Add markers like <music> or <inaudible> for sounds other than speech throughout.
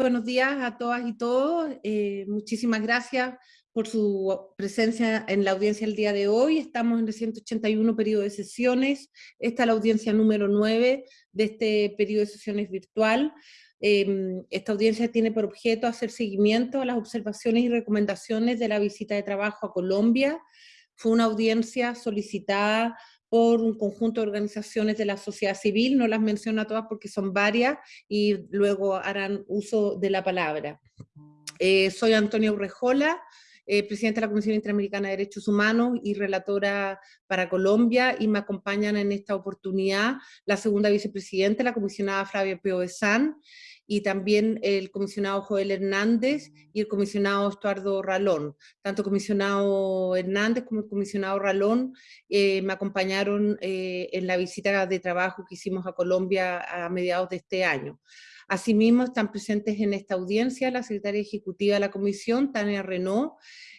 buenos días a todas y todos. Eh, muchísimas gracias por su presencia en la audiencia el día de hoy. Estamos en el 181 periodo de sesiones. Esta es la audiencia número 9 de este periodo de sesiones virtual. Em, esta audiencia tiene por objeto hacer seguimiento a las observaciones y recomendaciones de la visita de trabajo a Colombia. Fue una audiencia solicitada por un conjunto de organizaciones de la sociedad civil, no las menciono a todas porque son varias y luego harán uso de la palabra. Eh, soy Antonia Urrejola, eh, presidenta de la Comisión Interamericana de Derechos Humanos y relatora para Colombia, y me acompañan en esta oportunidad la segunda vicepresidenta, la comisionada Flavia Peo y también el comisionado Joel Hernández y el comisionado Estuardo Ralón. Tanto el comisionado Hernández como el comisionado Ralón eh, me acompañaron eh, en la visita de trabajo que hicimos a Colombia a mediados de este año. Asimismo, están presentes en esta audiencia la secretaria ejecutiva de la comisión, Tania Renault,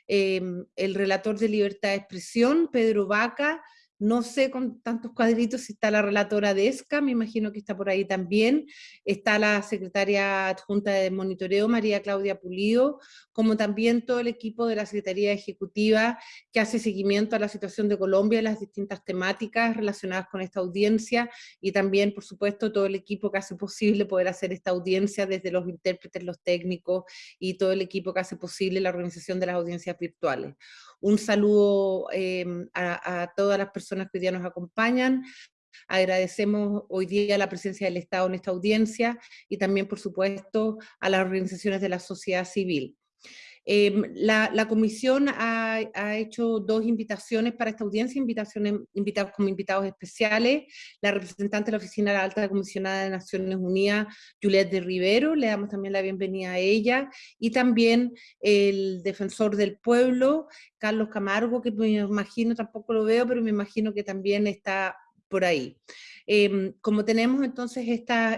eh, el relator de libertad de expresión, Pedro Vaca, no sé con tantos cuadritos si está la relatora de ESCA, me imagino que está por ahí también. Está la secretaria adjunta de monitoreo, María Claudia Pulido, como también todo el equipo de la Secretaría Ejecutiva que hace seguimiento a la situación de Colombia y las distintas temáticas relacionadas con esta audiencia y también, por supuesto, todo el equipo que hace posible poder hacer esta audiencia desde los intérpretes, los técnicos y todo el equipo que hace posible la organización de las audiencias virtuales. Un saludo em, a, todas las personas que hoy día nos acompañan, Agradecemos hoy día la presencia del Estado en esta audiencia y también, por supuesto, a las organizaciones de la sociedad civil. Em, la, comisión ha, hecho dos invitaciones para esta audiencia, invitaciones invitados como invitados especiales, la representante de la Oficina de la Alta Comisionada de Naciones Unidas, Juliette de Rivero, le damos también la bienvenida a ella, y también el defensor del pueblo, Carlos Camargo, que me imagino, tampoco lo veo, pero me imagino que también está por ahí. Em, como tenemos entonces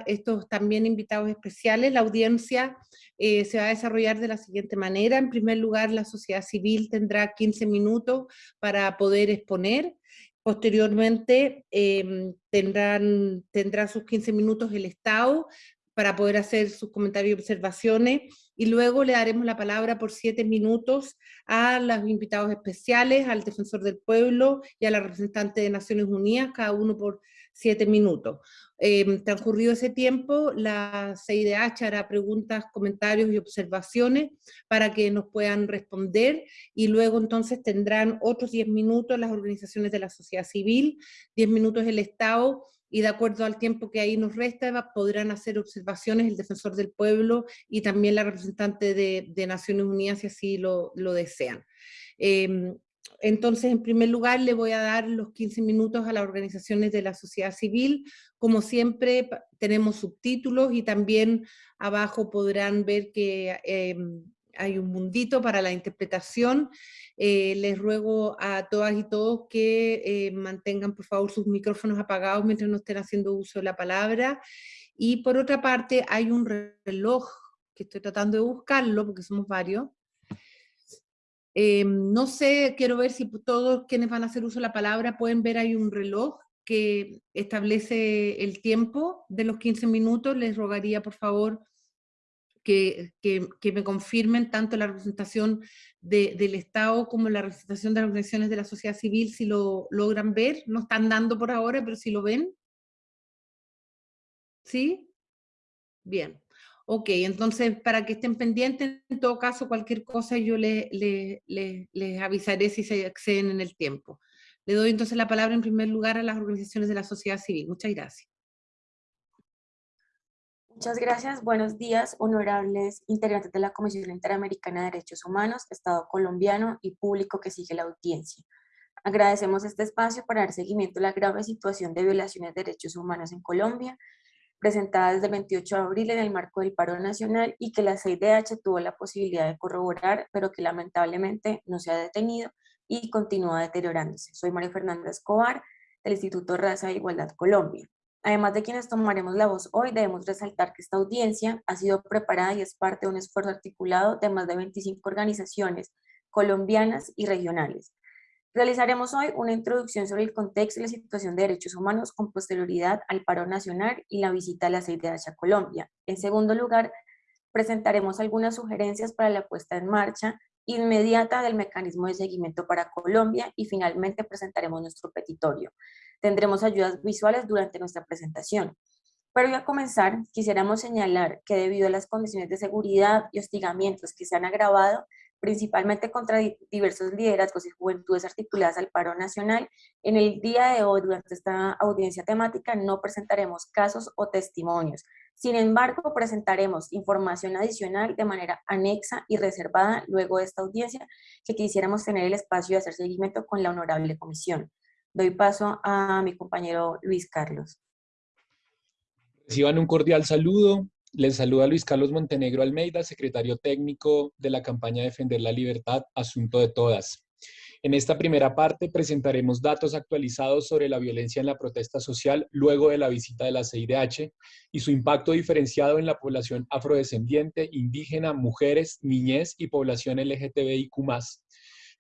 estos también invitados especiales, la audiencia eh, se va a desarrollar de la siguiente manera. En primer lugar, la sociedad civil tendrá 15 minutos para poder exponer. Posteriormente em, tendrán, tendrá sus 15 minutos el Estado para poder hacer sus comentarios y observaciones, y luego le daremos la palabra por siete minutos a los invitados especiales, al defensor del pueblo y a la representante de Naciones Unidas, cada uno por siete minutos. Eh, transcurrido ese tiempo, la CIDH hará preguntas, comentarios y observaciones para que nos puedan responder y luego entonces tendrán otros diez minutos las organizaciones de la sociedad civil, diez minutos el Estado y de acuerdo al tiempo que ahí nos resta podrán hacer observaciones el defensor del pueblo y también la representante de, Naciones Unidas si así lo, desean. Em, entonces, en primer lugar, le voy a dar los 15 minutos a las organizaciones de la sociedad civil. Como siempre, tenemos subtítulos y también abajo podrán ver que em, hay un mundito para la interpretación eh, les ruego a todas y todos que eh, mantengan por favor sus micrófonos apagados mientras no estén haciendo uso de la palabra. Y por otra parte hay un reloj que estoy tratando de buscarlo porque somos varios. Eh, no sé, quiero ver si todos quienes van a hacer uso de la palabra pueden ver hay un reloj que establece el tiempo de los 15 minutos. Les rogaría por favor que, me confirmen tanto la representación del Estado como la representación de las organizaciones de la sociedad civil, si lo logran ver. No están dando por ahora, pero si lo ven. ¿Sí? Bien. Ok, entonces para que estén pendientes, en todo caso, cualquier cosa yo les, les avisaré si se exceden en el tiempo. Le doy entonces la palabra en primer lugar a las organizaciones de la sociedad civil. Muchas gracias. Muchas gracias. Buenos días, honorables integrantes de la Comisión Interamericana de Derechos Humanos, Estado colombiano y público que sigue la audiencia. Agradecemos este espacio para dar seguimiento a la grave situación de violaciones de derechos humanos en Colombia, presentada desde el 28 de abril en el marco del paro nacional y que la CIDH tuvo la posibilidad de corroborar, pero que lamentablemente no se ha detenido y continúa deteriorándose. Soy María Fernanda Escobar, del Instituto Raza e Igualdad Colombia. Además de quienes tomaremos la voz hoy, debemos resaltar que esta audiencia ha sido preparada y es parte de un esfuerzo articulado de más de 25 organizaciones colombianas y regionales. Realizaremos hoy una introducción sobre el contexto y la situación de derechos humanos con posterioridad al paro nacional y la visita a la CIDH a Colombia. En segundo lugar, presentaremos algunas sugerencias para la puesta en marcha inmediata del mecanismo de seguimiento para Colombia y finalmente presentaremos nuestro petitorio. Tendremos ayudas visuales durante nuestra presentación. Pero a comenzar, quisiéramos señalar que debido a las condiciones de seguridad y hostigamientos que se han agravado, principalmente contra diversos liderazgos y juventudes articuladas al paro nacional, en el día de hoy, durante esta audiencia temática, no presentaremos casos o testimonios. Sin embargo, presentaremos información adicional de manera anexa y reservada luego de esta audiencia que quisiéramos tener el espacio de hacer seguimiento con la honorable comisión. Doy paso a mi compañero Luis Carlos. Reciban un cordial saludo. Les saluda Luis Carlos Montenegro Almeida, secretario técnico de la campaña Defender la Libertad, Asunto de Todas. En esta primera parte presentaremos datos actualizados sobre la violencia en la protesta social luego de la visita de la CIDH y su impacto diferenciado en la población afrodescendiente, indígena, mujeres, niñez y población LGTBIQ+,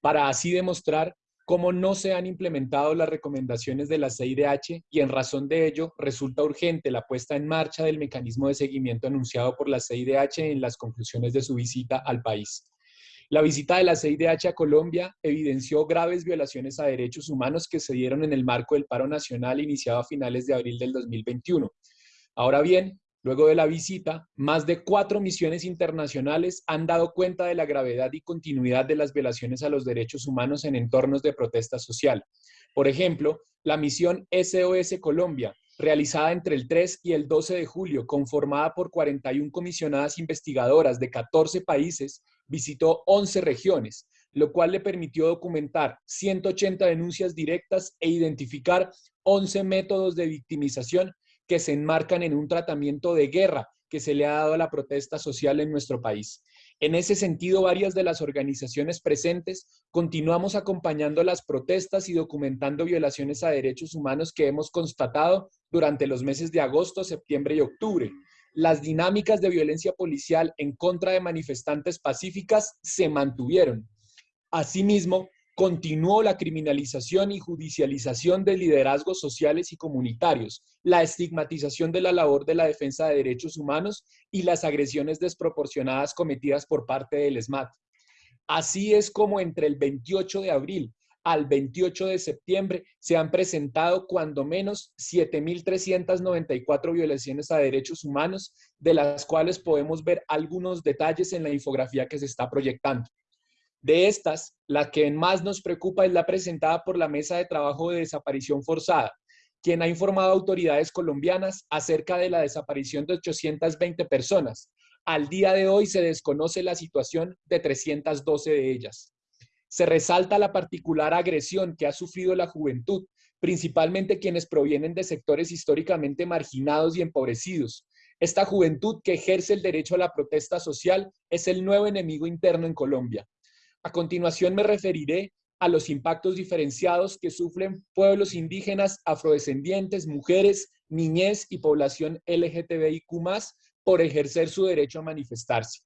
para así demostrar cómo no se han implementado las recomendaciones de la CIDH y en razón de ello resulta urgente la puesta en marcha del mecanismo de seguimiento anunciado por la CIDH en las conclusiones de su visita al país. La visita de la CIDH a Colombia evidenció graves violaciones a derechos humanos que se dieron en el marco del paro nacional iniciado a finales de abril del 2021. Ahora bien, Luego de la visita, más de cuatro misiones internacionales han dado cuenta de la gravedad y continuidad de las violaciones a los derechos humanos en entornos de protesta social. Por ejemplo, la misión SOS Colombia, realizada entre el 3 y el 12 de julio, conformada por 41 comisionadas investigadoras de 14 países, visitó 11 regiones, lo cual le permitió documentar 180 denuncias directas e identificar 11 métodos de victimización que se enmarcan en un tratamiento de guerra que se le ha dado a la protesta social en nuestro país. En ese sentido, varias de las organizaciones presentes continuamos acompañando las protestas y documentando violaciones a derechos humanos que hemos constatado durante los meses de agosto, septiembre y octubre. Las dinámicas de violencia policial en contra de manifestantes pacíficas se mantuvieron. Asimismo, continuó la criminalización y judicialización de liderazgos sociales y comunitarios, la estigmatización de la labor de la defensa de derechos humanos y las agresiones desproporcionadas cometidas por parte del ESMAD. Así es como entre el 28 de abril al 28 de septiembre se han presentado cuando menos 7.394 violaciones a derechos humanos, de las cuales podemos ver algunos detalles en la infografía que se está proyectando. De estas, la que más nos preocupa es la presentada por la Mesa de Trabajo de Desaparición Forzada, quien ha informado a autoridades colombianas acerca de la desaparición de 820 personas. Al día de hoy se desconoce la situación de 312 de ellas. Se resalta la particular agresión que ha sufrido la juventud, principalmente quienes provienen de sectores históricamente marginados y empobrecidos. Esta juventud que ejerce el derecho a la protesta social es el nuevo enemigo interno en Colombia. A continuación me referiré a los impactos diferenciados que sufren pueblos indígenas, afrodescendientes, mujeres, niñez y población LGTBIQ+, por ejercer su derecho a manifestarse.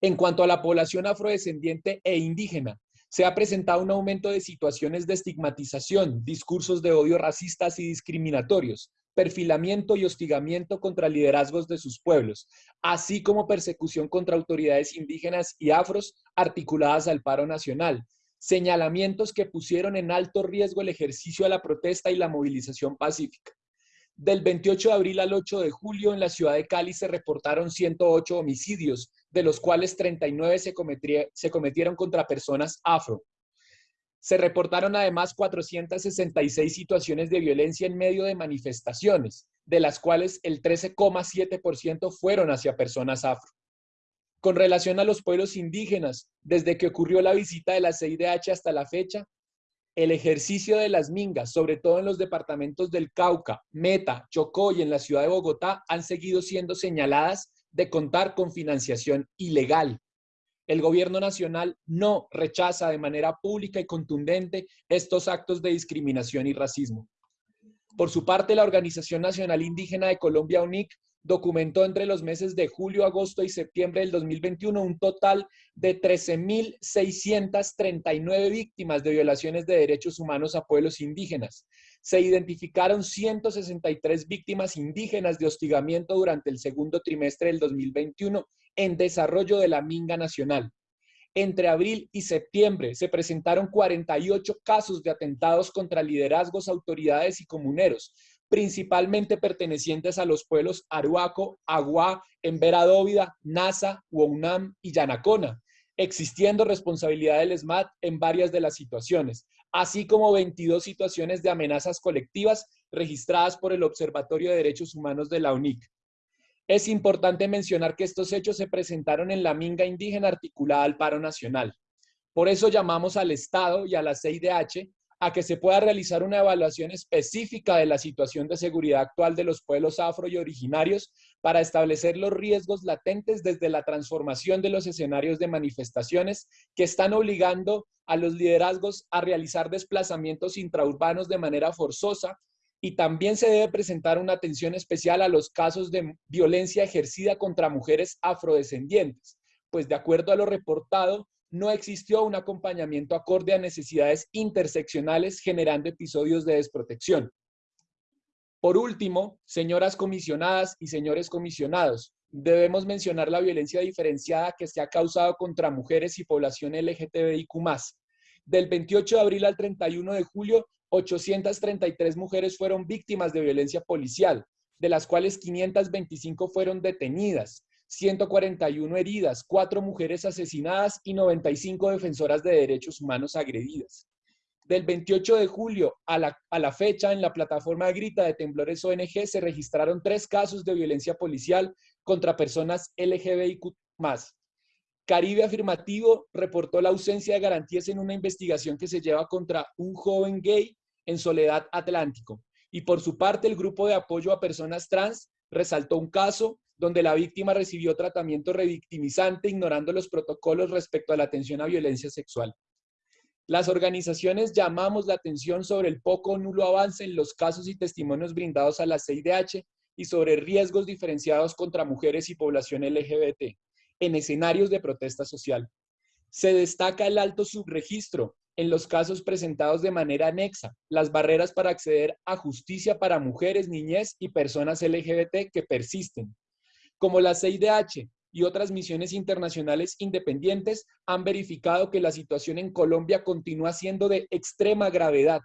En cuanto a la población afrodescendiente e indígena, se ha presentado un aumento de situaciones de estigmatización, discursos de odio racistas y discriminatorios, perfilamiento y hostigamiento contra liderazgos de sus pueblos, así como persecución contra autoridades indígenas y afros articuladas al paro nacional, señalamientos que pusieron en alto riesgo el ejercicio de la protesta y la movilización pacífica. Del 28 de abril al 8 de julio en la ciudad de Cali se reportaron 108 homicidios, de los cuales 39 se, cometieron contra personas afro. Se reportaron además 466 situaciones de violencia en medio de manifestaciones, de las cuales el 13,7% fueron hacia personas afro. Con relación a los pueblos indígenas, desde que ocurrió la visita de la CIDH hasta la fecha, el ejercicio de las mingas, sobre todo en los departamentos del Cauca, Meta, Chocó y en la ciudad de Bogotá, han seguido siendo señaladas de contar con financiación ilegal el gobierno nacional no rechaza de manera pública y contundente estos actos de discriminación y racismo. Por su parte, la Organización Nacional Indígena de Colombia, UNIC, documentó entre los meses de julio, agosto y septiembre del 2021 un total de 13.639 víctimas de violaciones de derechos humanos a pueblos indígenas, se identificaron 163 víctimas indígenas de hostigamiento durante el segundo trimestre del 2021 en desarrollo de la Minga Nacional. Entre abril y septiembre se presentaron 48 casos de atentados contra liderazgos, autoridades y comuneros, principalmente pertenecientes a los pueblos Aruaco, Aguá, Embera Nasa, Huonam y Yanacona, existiendo responsabilidad del SMAT en varias de las situaciones, así como 22 situaciones de amenazas colectivas registradas por el Observatorio de Derechos Humanos de la UNIC. Es importante mencionar que estos hechos se presentaron en la minga indígena articulada al paro nacional. Por eso llamamos al Estado y a la CIDH a que se pueda realizar una evaluación específica de la situación de seguridad actual de los pueblos afro y originarios para establecer los riesgos latentes desde la transformación de los escenarios de manifestaciones que están obligando a los liderazgos a realizar desplazamientos intraurbanos de manera forzosa y también se debe presentar una atención especial a los casos de violencia ejercida contra mujeres afrodescendientes, pues de acuerdo a lo reportado, no existió un acompañamiento acorde a necesidades interseccionales generando episodios de desprotección. Por último, señoras comisionadas y señores comisionados, debemos mencionar la violencia diferenciada que se ha causado contra mujeres y población LGTBIQ+. Del 28 de abril al 31 de julio, 833 mujeres fueron víctimas de violencia policial, de las cuales 525 fueron detenidas, 141 heridas, 4 mujeres asesinadas y 95 defensoras de derechos humanos agredidas. Del 28 de julio a la, a la fecha, en la plataforma Grita de Temblores ONG se registraron tres casos de violencia policial contra personas LGBTIQ+. Caribe Afirmativo reportó la ausencia de garantías en una investigación que se lleva contra un joven gay en Soledad Atlántico. Y por su parte, el grupo de apoyo a personas trans resaltó un caso donde la víctima recibió tratamiento revictimizante ignorando los protocolos respecto a la atención a violencia sexual. Las organizaciones llamamos la atención sobre el poco o nulo avance en los casos y testimonios brindados a la CIDH y sobre riesgos diferenciados contra mujeres y población LGBT en escenarios de protesta social. Se destaca el alto subregistro en los casos presentados de manera anexa, las barreras para acceder a justicia para mujeres, niñez y personas LGBT que persisten. Como la CIDH y otras misiones internacionales independientes han verificado que la situación en Colombia continúa siendo de extrema gravedad.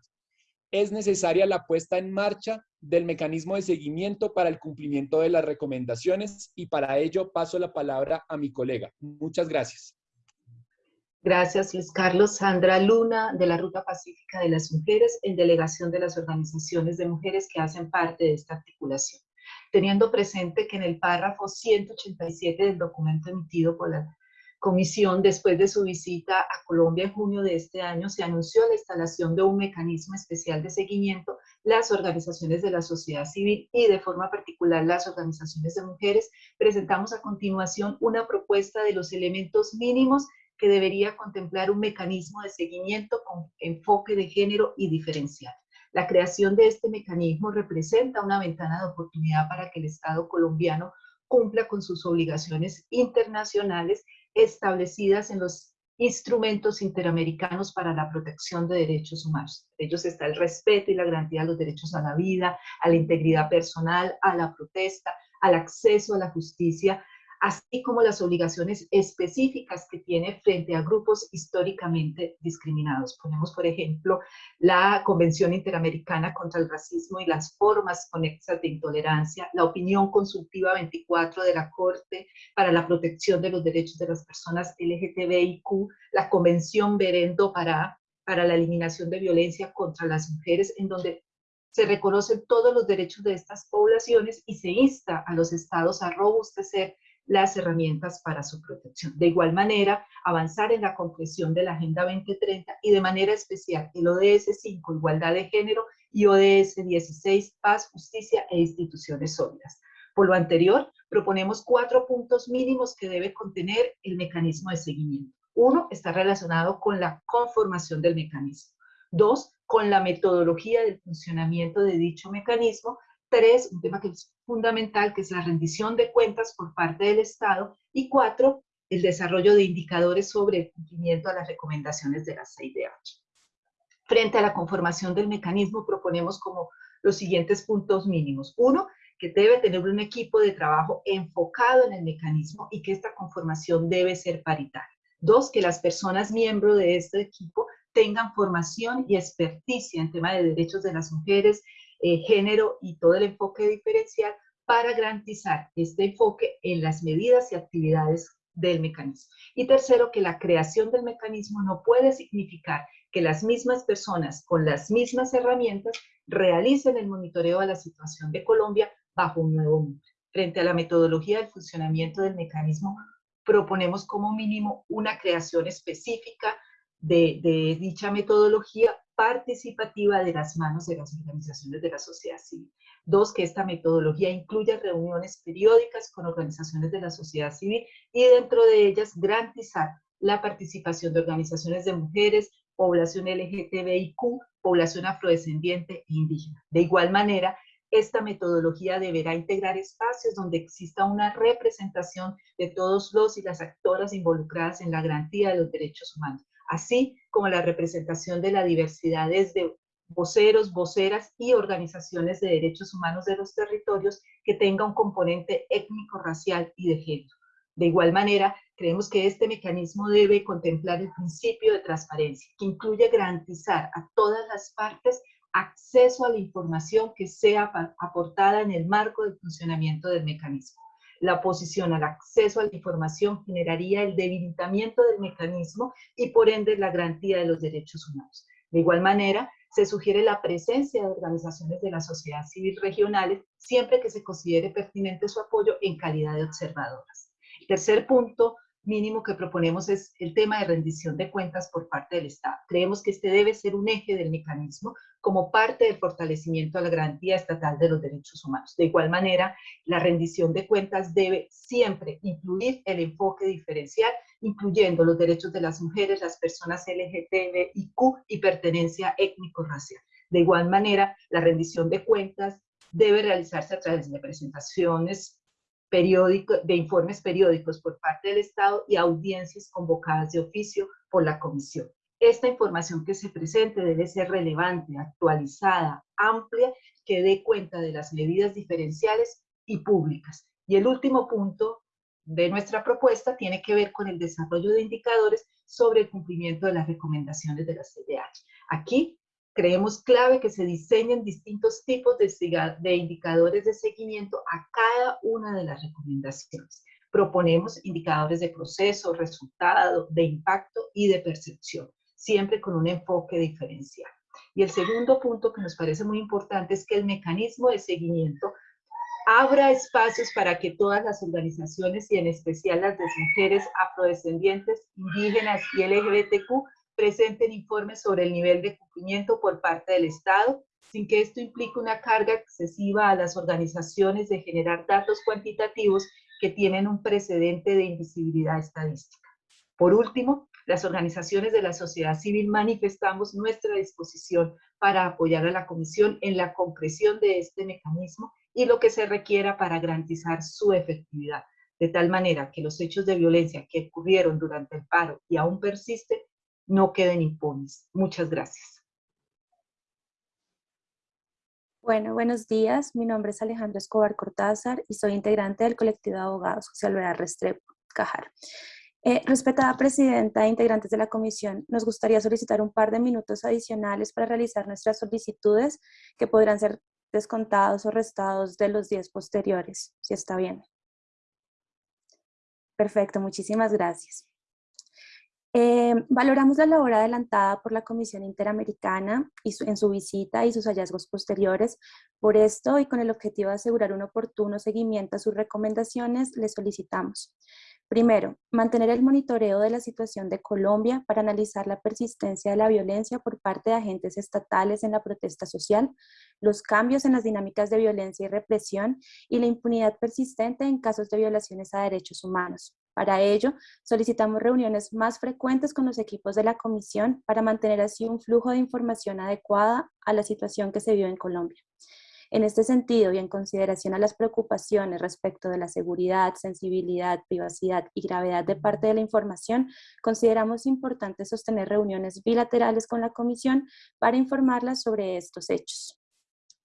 Es necesaria la puesta en marcha del mecanismo de seguimiento para el cumplimiento de las recomendaciones y para ello paso la palabra a mi colega. Muchas gracias. Gracias, Luis Carlos. Sandra Luna, de la Ruta Pacífica de las Mujeres, en delegación de las organizaciones de mujeres que hacen parte de esta articulación. Teniendo presente que en el párrafo 187 del documento emitido por la Comisión, después de su visita a Colombia en junio de este año, se anunció la instalación de un mecanismo especial de seguimiento, las organizaciones de la sociedad civil y de forma particular las organizaciones de mujeres, presentamos a continuación una propuesta de los elementos mínimos que debería contemplar un mecanismo de seguimiento con enfoque de género y diferencial. La creación de este mecanismo representa una ventana de oportunidad para que el Estado colombiano cumpla con sus obligaciones internacionales establecidas en los instrumentos interamericanos para la protección de derechos humanos. Entre ellos está el respeto y la garantía de los derechos a la vida, a la integridad personal, a la protesta, al acceso a la justicia, así como las obligaciones específicas que tiene frente a grupos históricamente discriminados. Ponemos, por ejemplo, la Convención Interamericana contra el Racismo y las formas conexas de intolerancia, la opinión consultiva 24 de la Corte para la Protección de los Derechos de las Personas LGTBIQ, la Convención Berendo para, para la Eliminación de Violencia contra las Mujeres, en donde se reconocen todos los derechos de estas poblaciones y se insta a los estados a robustecer las herramientas para su protección. De igual manera, avanzar en la concreción de la Agenda 2030 y de manera especial el ODS 5, Igualdad de Género, y ODS 16, Paz, Justicia e Instituciones Sólidas. Por lo anterior, proponemos cuatro puntos mínimos que debe contener el mecanismo de seguimiento. Uno, está relacionado con la conformación del mecanismo. Dos, con la metodología del funcionamiento de dicho mecanismo Tres, un tema que es fundamental, que es la rendición de cuentas por parte del Estado. Y cuatro, el desarrollo de indicadores sobre el cumplimiento de las recomendaciones de la CIDH. Frente a la conformación del mecanismo proponemos como los siguientes puntos mínimos. Uno, que debe tener un equipo de trabajo enfocado en el mecanismo y que esta conformación debe ser paritaria. Dos, que las personas miembros de este equipo tengan formación y experticia en tema de derechos de las mujeres, eh, género y todo el enfoque diferencial para garantizar este enfoque en las medidas y actividades del mecanismo. Y tercero, que la creación del mecanismo no puede significar que las mismas personas con las mismas herramientas realicen el monitoreo de la situación de Colombia bajo un nuevo nombre. Frente a la metodología del funcionamiento del mecanismo, proponemos como mínimo una creación específica de, de dicha metodología participativa de las manos de las organizaciones de la sociedad civil. Dos, que esta metodología incluya reuniones periódicas con organizaciones de la sociedad civil y dentro de ellas garantizar la participación de organizaciones de mujeres, población LGTBIQ, población afrodescendiente e indígena. De igual manera, esta metodología deberá integrar espacios donde exista una representación de todos los y las actoras involucradas en la garantía de los derechos humanos, así como la representación de la diversidad desde voceros, voceras y organizaciones de derechos humanos de los territorios que tenga un componente étnico, racial y de género. De igual manera, creemos que este mecanismo debe contemplar el principio de transparencia, que incluye garantizar a todas las partes acceso a la información que sea aportada en el marco del funcionamiento del mecanismo. La oposición al acceso a la información generaría el debilitamiento del mecanismo y por ende la garantía de los derechos humanos. De igual manera, se sugiere la presencia de organizaciones de la sociedad civil regionales siempre que se considere pertinente su apoyo en calidad de observadoras. Tercer punto mínimo que proponemos es el tema de rendición de cuentas por parte del Estado. Creemos que este debe ser un eje del mecanismo como parte del fortalecimiento a la garantía estatal de los derechos humanos. De igual manera, la rendición de cuentas debe siempre incluir el enfoque diferencial, incluyendo los derechos de las mujeres, las personas LGTBIQ y pertenencia étnico-racial. De igual manera, la rendición de cuentas debe realizarse a través de presentaciones periódicos, de informes periódicos por parte del Estado y audiencias convocadas de oficio por la Comisión. Esta información que se presente debe ser relevante, actualizada, amplia, que dé cuenta de las medidas diferenciales y públicas. Y el último punto de nuestra propuesta tiene que ver con el desarrollo de indicadores sobre el cumplimiento de las recomendaciones de la CDH. Aquí creemos clave que se diseñen distintos tipos de, indicadores de seguimiento a cada una de las recomendaciones. Proponemos indicadores de proceso, resultado, de impacto y de percepción, siempre con un enfoque diferencial. Y el segundo punto que nos parece muy importante es que el mecanismo de seguimiento abra espacios para que todas las organizaciones y en especial las de mujeres afrodescendientes, indígenas y LGBTQ presenten informes sobre el nivel de cumplimiento por parte del Estado, sin que esto implique una carga excesiva a las organizaciones de generar datos cuantitativos que tienen un precedente de invisibilidad estadística. Por último, las organizaciones de la sociedad civil manifestamos nuestra disposición para apoyar a la Comisión en la concreción de este mecanismo y lo que se requiera para garantizar su efectividad, de tal manera que los hechos de violencia que ocurrieron durante el paro y aún persisten no queden impunes. Muchas gracias. Bueno, buenos días. Mi nombre es Alejandro Escobar Cortázar y soy integrante del colectivo de abogados Social Vera Restrepo, Cajar. Eh, respetada presidenta e integrantes de la comisión, nos gustaría solicitar un par de minutos adicionales para realizar nuestras solicitudes que podrán ser descontados o restados de los días posteriores, si está bien. Perfecto, muchísimas gracias. Eh, valoramos la labor adelantada por la Comisión Interamericana y en su visita y sus hallazgos posteriores. Por esto y con el objetivo de asegurar un oportuno seguimiento a sus recomendaciones, le solicitamos Primero, mantener el monitoreo de la situación de Colombia para analizar la persistencia de la violencia por parte de agentes estatales en la protesta social, los cambios en las dinámicas de violencia y represión y la impunidad persistente en casos de violaciones a derechos humanos. Para ello, solicitamos reuniones más frecuentes con los equipos de la Comisión para mantener así un flujo de información adecuada a la situación que se vive en Colombia. En este sentido, y en consideración a las preocupaciones respecto de la seguridad, sensibilidad, privacidad y gravedad de parte de la información, consideramos importante sostener reuniones bilaterales con la Comisión para informarla sobre estos hechos.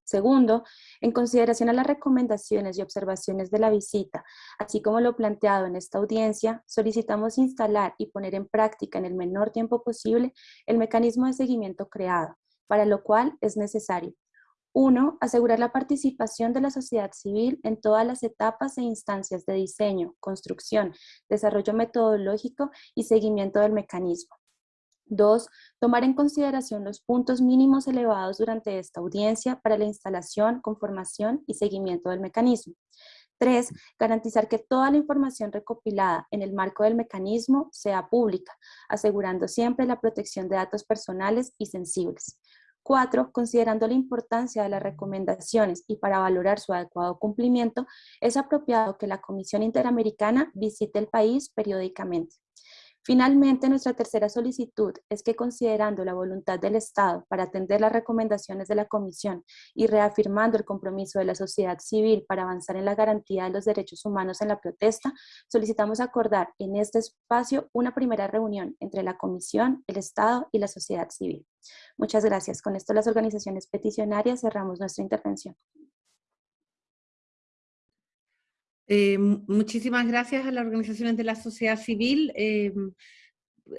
Segundo, en consideración a las recomendaciones y observaciones de la visita, así como lo planteado en esta audiencia, solicitamos instalar y poner en práctica en el menor tiempo posible el mecanismo de seguimiento creado, para lo cual es necesario uno, asegurar la participación de la sociedad civil en todas las etapas e instancias de diseño, construcción, desarrollo metodológico y seguimiento del mecanismo. Dos, tomar en consideración los puntos mínimos elevados durante esta audiencia para la instalación, conformación y seguimiento del mecanismo. Tres, garantizar que toda la información recopilada en el marco del mecanismo sea pública, asegurando siempre la protección de datos personales y sensibles. Cuatro, considerando la importancia de las recomendaciones y para valorar su adecuado cumplimiento, es apropiado que la Comisión Interamericana visite el país periódicamente. Finalmente, nuestra tercera solicitud es que considerando la voluntad del Estado para atender las recomendaciones de la Comisión y reafirmando el compromiso de la sociedad civil para avanzar en la garantía de los derechos humanos en la protesta, solicitamos acordar en este espacio una primera reunión entre la Comisión, el Estado y la sociedad civil. Muchas gracias. Con esto las organizaciones peticionarias cerramos nuestra intervención. Eh, muchísimas gracias a las organizaciones de la sociedad civil. Eh,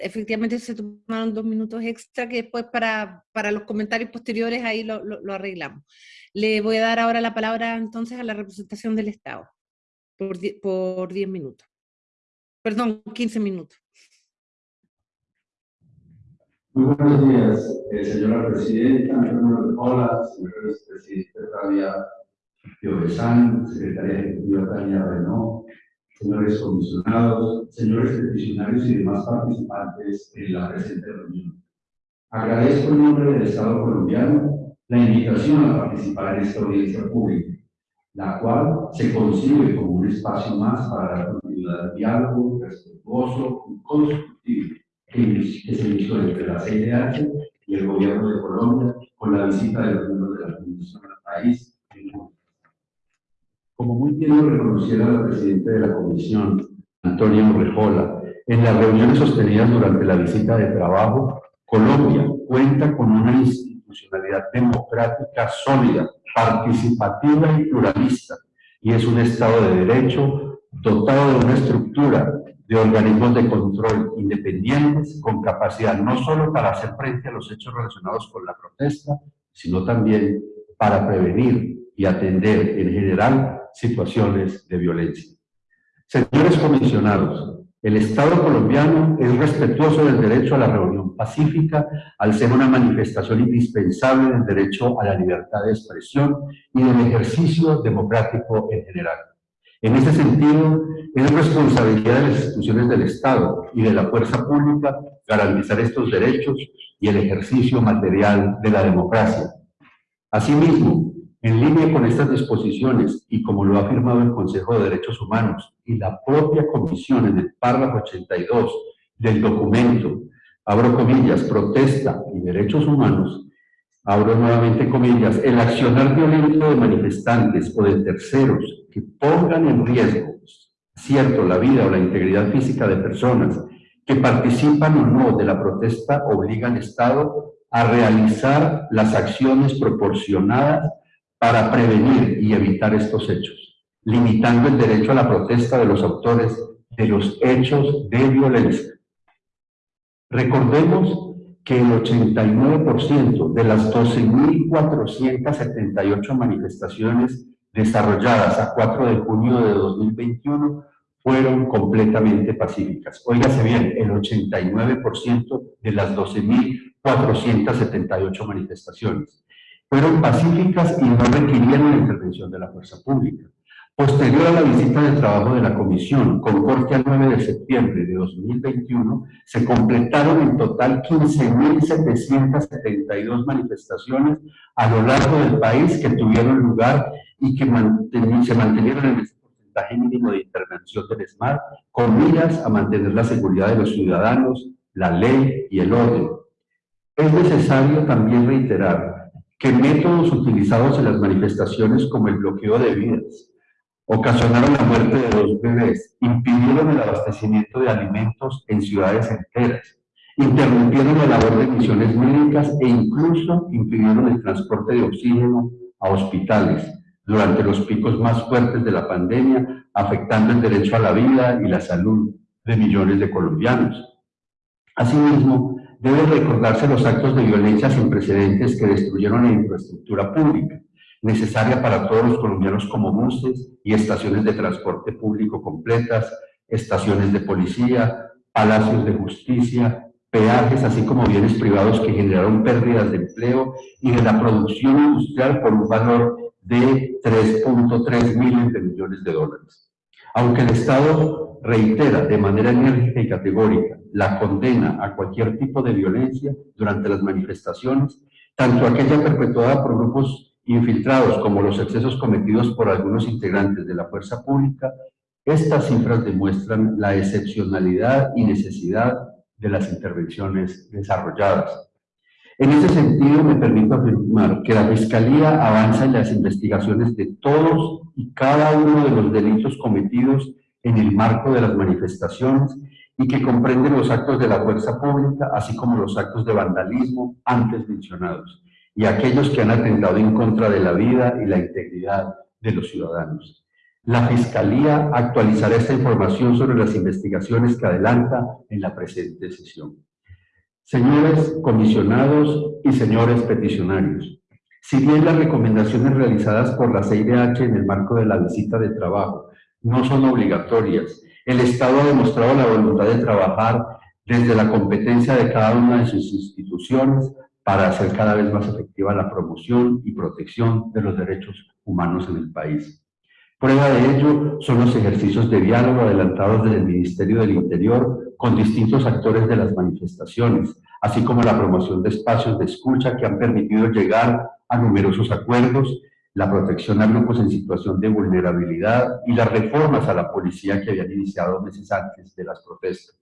efectivamente se tomaron dos minutos extra que después para, para los comentarios posteriores ahí lo, lo, arreglamos. Le voy a dar ahora la palabra entonces a la representación del Estado por, por 10 minutos. Perdón, 15 minutos. Muy buenos días, eh, señora presidenta, hola, señores presidente Piovesan, secretaria ejecutiva Tania Renault, señores comisionados, señores peticionarios y demás participantes en la presente reunión. Agradezco en nombre del Estado colombiano la invitación a participar en esta audiencia pública, la cual se concibe como un espacio más para la continuidad del diálogo respetuoso y constructivo que, se inició entre la CIDH y el gobierno de Colombia con la visita de los miembros de la Comisión al país como muy bien lo reconociera la presidenta de la comisión, Antonio Rejola, en las reuniones sostenidas durante la visita de trabajo, Colombia cuenta con una institucionalidad democrática sólida, participativa y pluralista, y es un Estado de Derecho dotado de una estructura de organismos de control independientes con capacidad no solo para hacer frente a los hechos relacionados con la protesta, sino también para prevenir y atender en general situaciones de violencia. Señores comisionados, el Estado colombiano es respetuoso del derecho a la reunión pacífica al ser una manifestación indispensable del derecho a la libertad de expresión y del ejercicio democrático en general. En ese sentido, es responsabilidad de las instituciones del Estado y de la fuerza pública garantizar estos derechos y el ejercicio material de la democracia. Asimismo, en línea con estas disposiciones y como lo ha afirmado el Consejo de Derechos Humanos y la propia Comisión en el párrafo 82 del documento, abro comillas, protesta y derechos humanos, abro nuevamente comillas, el accionar violento de manifestantes o de terceros que pongan en riesgo, cierto, la vida o la integridad física de personas que participan o no de la protesta obliga al Estado a realizar las acciones proporcionadas para prevenir y evitar estos hechos, limitando el derecho a la protesta de los autores de los hechos de violencia. Recordemos que el 89% de las 12.478 manifestaciones desarrolladas a 4 de junio de 2021 fueron completamente pacíficas. Óigase bien, el 89% de las 12.478 manifestaciones fueron pacíficas y no requirieron la intervención de la fuerza pública. Posterior a la visita de trabajo de la Comisión, con corte al 9 de septiembre de 2021, se completaron en total 15.772 manifestaciones a lo largo del país que tuvieron lugar y que se mantenieron en ese porcentaje mínimo de intervención del SMART, con miras a mantener la seguridad de los ciudadanos, la ley y el orden. Es necesario también reiterar que métodos utilizados en las manifestaciones como el bloqueo de vidas, ocasionaron la muerte de dos bebés, impidieron el abastecimiento de alimentos en ciudades enteras, interrumpieron la labor de misiones médicas e incluso impidieron el transporte de oxígeno a hospitales durante los picos más fuertes de la pandemia, afectando el derecho a la vida y la salud de millones de colombianos. Asimismo, deben recordarse los actos de violencia sin precedentes que destruyeron la infraestructura pública, necesaria para todos los colombianos como buses y estaciones de transporte público completas, estaciones de policía, palacios de justicia, peajes, así como bienes privados que generaron pérdidas de empleo y de la producción industrial por un valor de 3.3 miles de millones de dólares. Aunque el Estado reitera de manera enérgica y categórica la condena a cualquier tipo de violencia durante las manifestaciones, tanto aquella perpetuada por grupos infiltrados como los excesos cometidos por algunos integrantes de la fuerza pública, estas cifras demuestran la excepcionalidad y necesidad de las intervenciones desarrolladas. En ese sentido, me permito afirmar que la Fiscalía avanza en las investigaciones de todos y cada uno de los delitos cometidos en el marco de las manifestaciones y que comprende los actos de la fuerza pública, así como los actos de vandalismo antes mencionados, y aquellos que han atentado en contra de la vida y la integridad de los ciudadanos. La Fiscalía actualizará esta información sobre las investigaciones que adelanta en la presente sesión. Señores comisionados y señores peticionarios, si bien las recomendaciones realizadas por la CIDH en el marco de la visita de trabajo no son obligatorias el Estado ha demostrado la voluntad de trabajar desde la competencia de cada una de sus instituciones para hacer cada vez más efectiva la promoción y protección de los derechos humanos en el país. Prueba de ello son los ejercicios de diálogo adelantados desde el Ministerio del Interior con distintos actores de las manifestaciones, así como la promoción de espacios de escucha que han permitido llegar a numerosos acuerdos la protección a grupos en situación de vulnerabilidad y las reformas a la policía que habían iniciado meses antes de las protestas.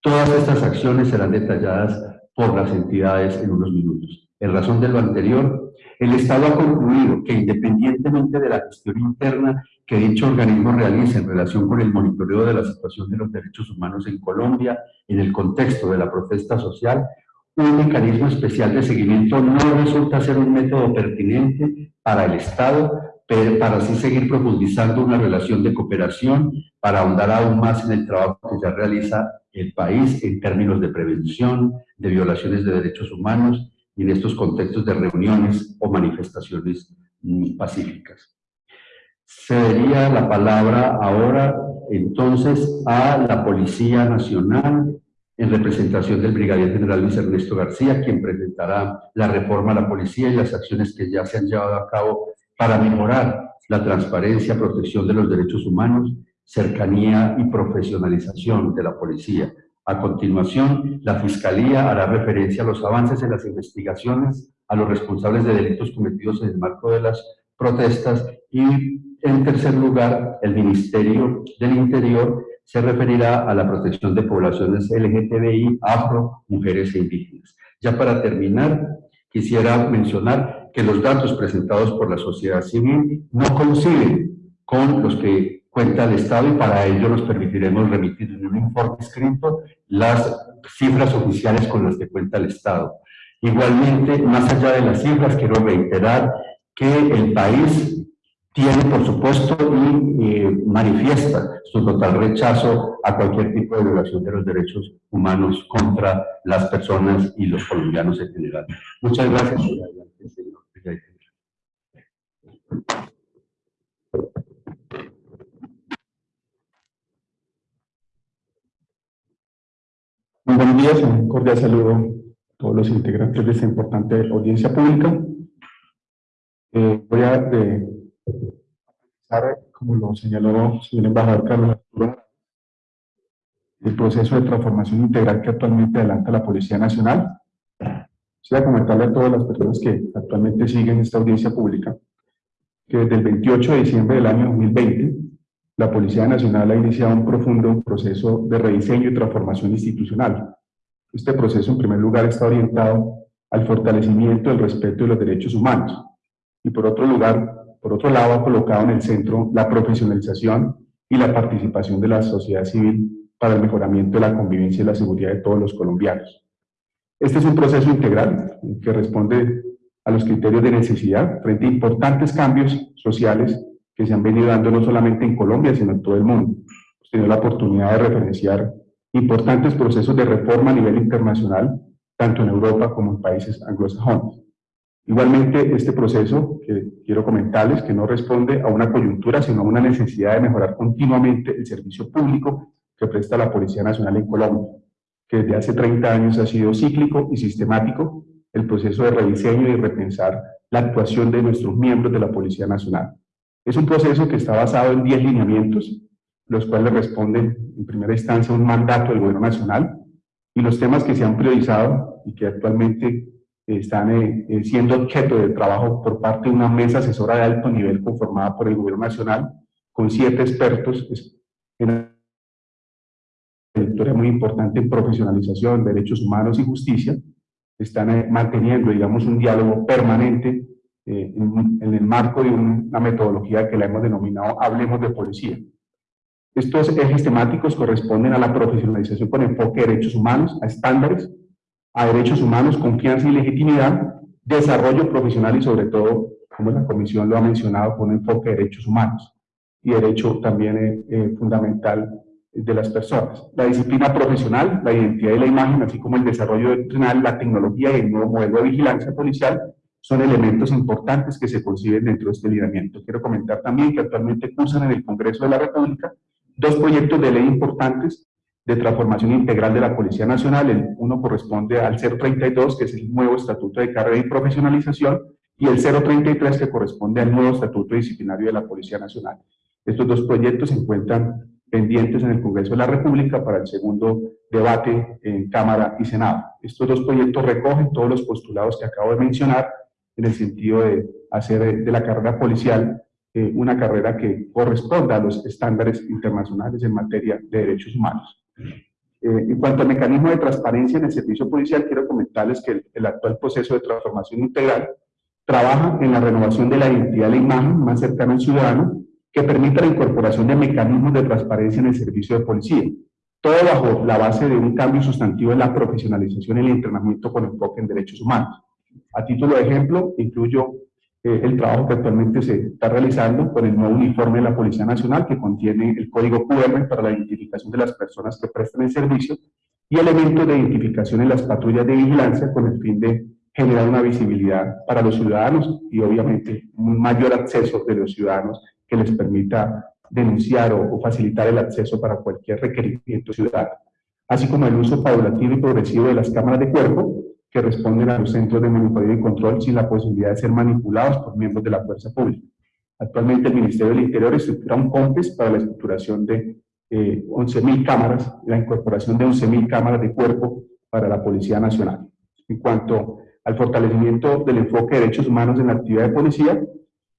Todas estas acciones serán detalladas por las entidades en unos minutos. En razón de lo anterior, el Estado ha concluido que independientemente de la gestión interna que dicho organismo realice en relación con el monitoreo de la situación de los derechos humanos en Colombia en el contexto de la protesta social, un mecanismo especial de seguimiento no resulta ser un método pertinente para el Estado, para así seguir profundizando una relación de cooperación para ahondar aún más en el trabajo que ya realiza el país en términos de prevención, de violaciones de derechos humanos y en estos contextos de reuniones o manifestaciones mm, pacíficas. Cedería la palabra ahora entonces a la Policía Nacional en representación del Brigadier General Luis Ernesto García, quien presentará la reforma a la policía y las acciones que ya se han llevado a cabo para mejorar la transparencia, protección de los derechos humanos, cercanía y profesionalización de la policía. A continuación, la Fiscalía hará referencia a los avances en las investigaciones a los responsables de delitos cometidos en el marco de las protestas y, en tercer lugar, el Ministerio del Interior se referirá a la protección de poblaciones LGTBI, afro, mujeres e indígenas. Ya para terminar, quisiera mencionar que los datos presentados por la sociedad civil no coinciden con los que cuenta el Estado y para ello nos permitiremos remitir en un informe escrito las cifras oficiales con las que cuenta el Estado. Igualmente, más allá de las cifras, quiero reiterar que el país tiene, por supuesto, y eh, manifiesta su total rechazo a cualquier tipo de violación de los derechos humanos contra las personas y los colombianos en general. Muchas gracias. Muy buenos días, un cordial saludo a todos los integrantes de esta importante audiencia pública. Eh, voy a de, como lo señaló el embajador Carlos Arturo, el proceso de transformación integral que actualmente adelanta la Policía Nacional. Quisiera comentarle a todas las personas que actualmente siguen esta audiencia pública que desde el 28 de diciembre del año 2020 la Policía Nacional ha iniciado un profundo proceso de rediseño y transformación institucional. Este proceso, en primer lugar, está orientado al fortalecimiento del respeto de los derechos humanos. Y por otro lugar, por otro lado, ha colocado en el centro la profesionalización y la participación de la sociedad civil para el mejoramiento de la convivencia y la seguridad de todos los colombianos. Este es un proceso integral que responde a los criterios de necesidad frente a importantes cambios sociales que se han venido dando no solamente en Colombia, sino en todo el mundo. Hemos tenido la oportunidad de referenciar importantes procesos de reforma a nivel internacional, tanto en Europa como en países anglosajones. Igualmente, este proceso que quiero comentarles que no responde a una coyuntura, sino a una necesidad de mejorar continuamente el servicio público que presta la Policía Nacional en Colombia, que desde hace 30 años ha sido cíclico y sistemático el proceso de rediseño y repensar la actuación de nuestros miembros de la Policía Nacional. Es un proceso que está basado en 10 lineamientos, los cuales responden en primera instancia a un mandato del Gobierno Nacional, y los temas que se han priorizado y que actualmente están eh, eh, siendo objeto de trabajo por parte de una mesa asesora de alto nivel conformada por el Gobierno Nacional, con siete expertos en una muy importante en profesionalización, derechos humanos y justicia, están eh, manteniendo, digamos, un diálogo permanente en, en, el marco de una metodología que la hemos denominado Hablemos de Policía. Estos ejes temáticos corresponden a la profesionalización con enfoque de derechos humanos, a estándares, a derechos humanos, confianza y legitimidad, desarrollo profesional y sobre todo, como la Comisión lo ha mencionado, con enfoque de derechos humanos y derecho también eh, eh, fundamental de las personas. La disciplina profesional, la identidad y la imagen, así como el desarrollo doctrinal, la tecnología y el nuevo modelo de vigilancia policial son elementos importantes que se conciben dentro de este lineamiento. Quiero comentar también que actualmente cursan en el Congreso de la República dos proyectos de ley importantes de transformación integral de la Policía Nacional. El uno corresponde al 032, que es el nuevo Estatuto de Carrera y Profesionalización, y el 033, que corresponde al nuevo Estatuto Disciplinario de la Policía Nacional. Estos dos proyectos se encuentran pendientes en el Congreso de la República para el segundo debate en Cámara y Senado. Estos dos proyectos recogen todos los postulados que acabo de mencionar en el sentido de hacer de la carrera policial eh, una carrera que corresponda a los estándares internacionales en materia de derechos humanos. Eh, en cuanto al mecanismo de transparencia en el servicio policial, quiero comentarles que el, actual proceso de transformación integral trabaja en la renovación de la identidad de la imagen más cercana al ciudadano, que permita la incorporación de mecanismos de transparencia en el servicio de policía. Todo bajo la base de un cambio sustantivo en la profesionalización y el entrenamiento con enfoque en derechos humanos. A título de ejemplo, incluyo eh, el trabajo que actualmente se está realizando con el nuevo uniforme de la Policía Nacional que contiene el código QR para la identificación de las personas que prestan el servicio y elementos de identificación en las patrullas de vigilancia con el fin de generar una visibilidad para los ciudadanos y obviamente un mayor acceso de los ciudadanos que les permita denunciar o, o facilitar el acceso para cualquier requerimiento ciudadano, así como el uso paulatino y progresivo de las cámaras de cuerpo que responden a los centros de monitoreo y control sin la posibilidad de ser manipulados por miembros de la fuerza pública. Actualmente el Ministerio del Interior estructura un COMPES para la estructuración de eh, 11.000 cámaras, la incorporación de 11.000 cámaras de cuerpo para la Policía Nacional. En cuanto al fortalecimiento del enfoque de derechos humanos en la actividad de policía,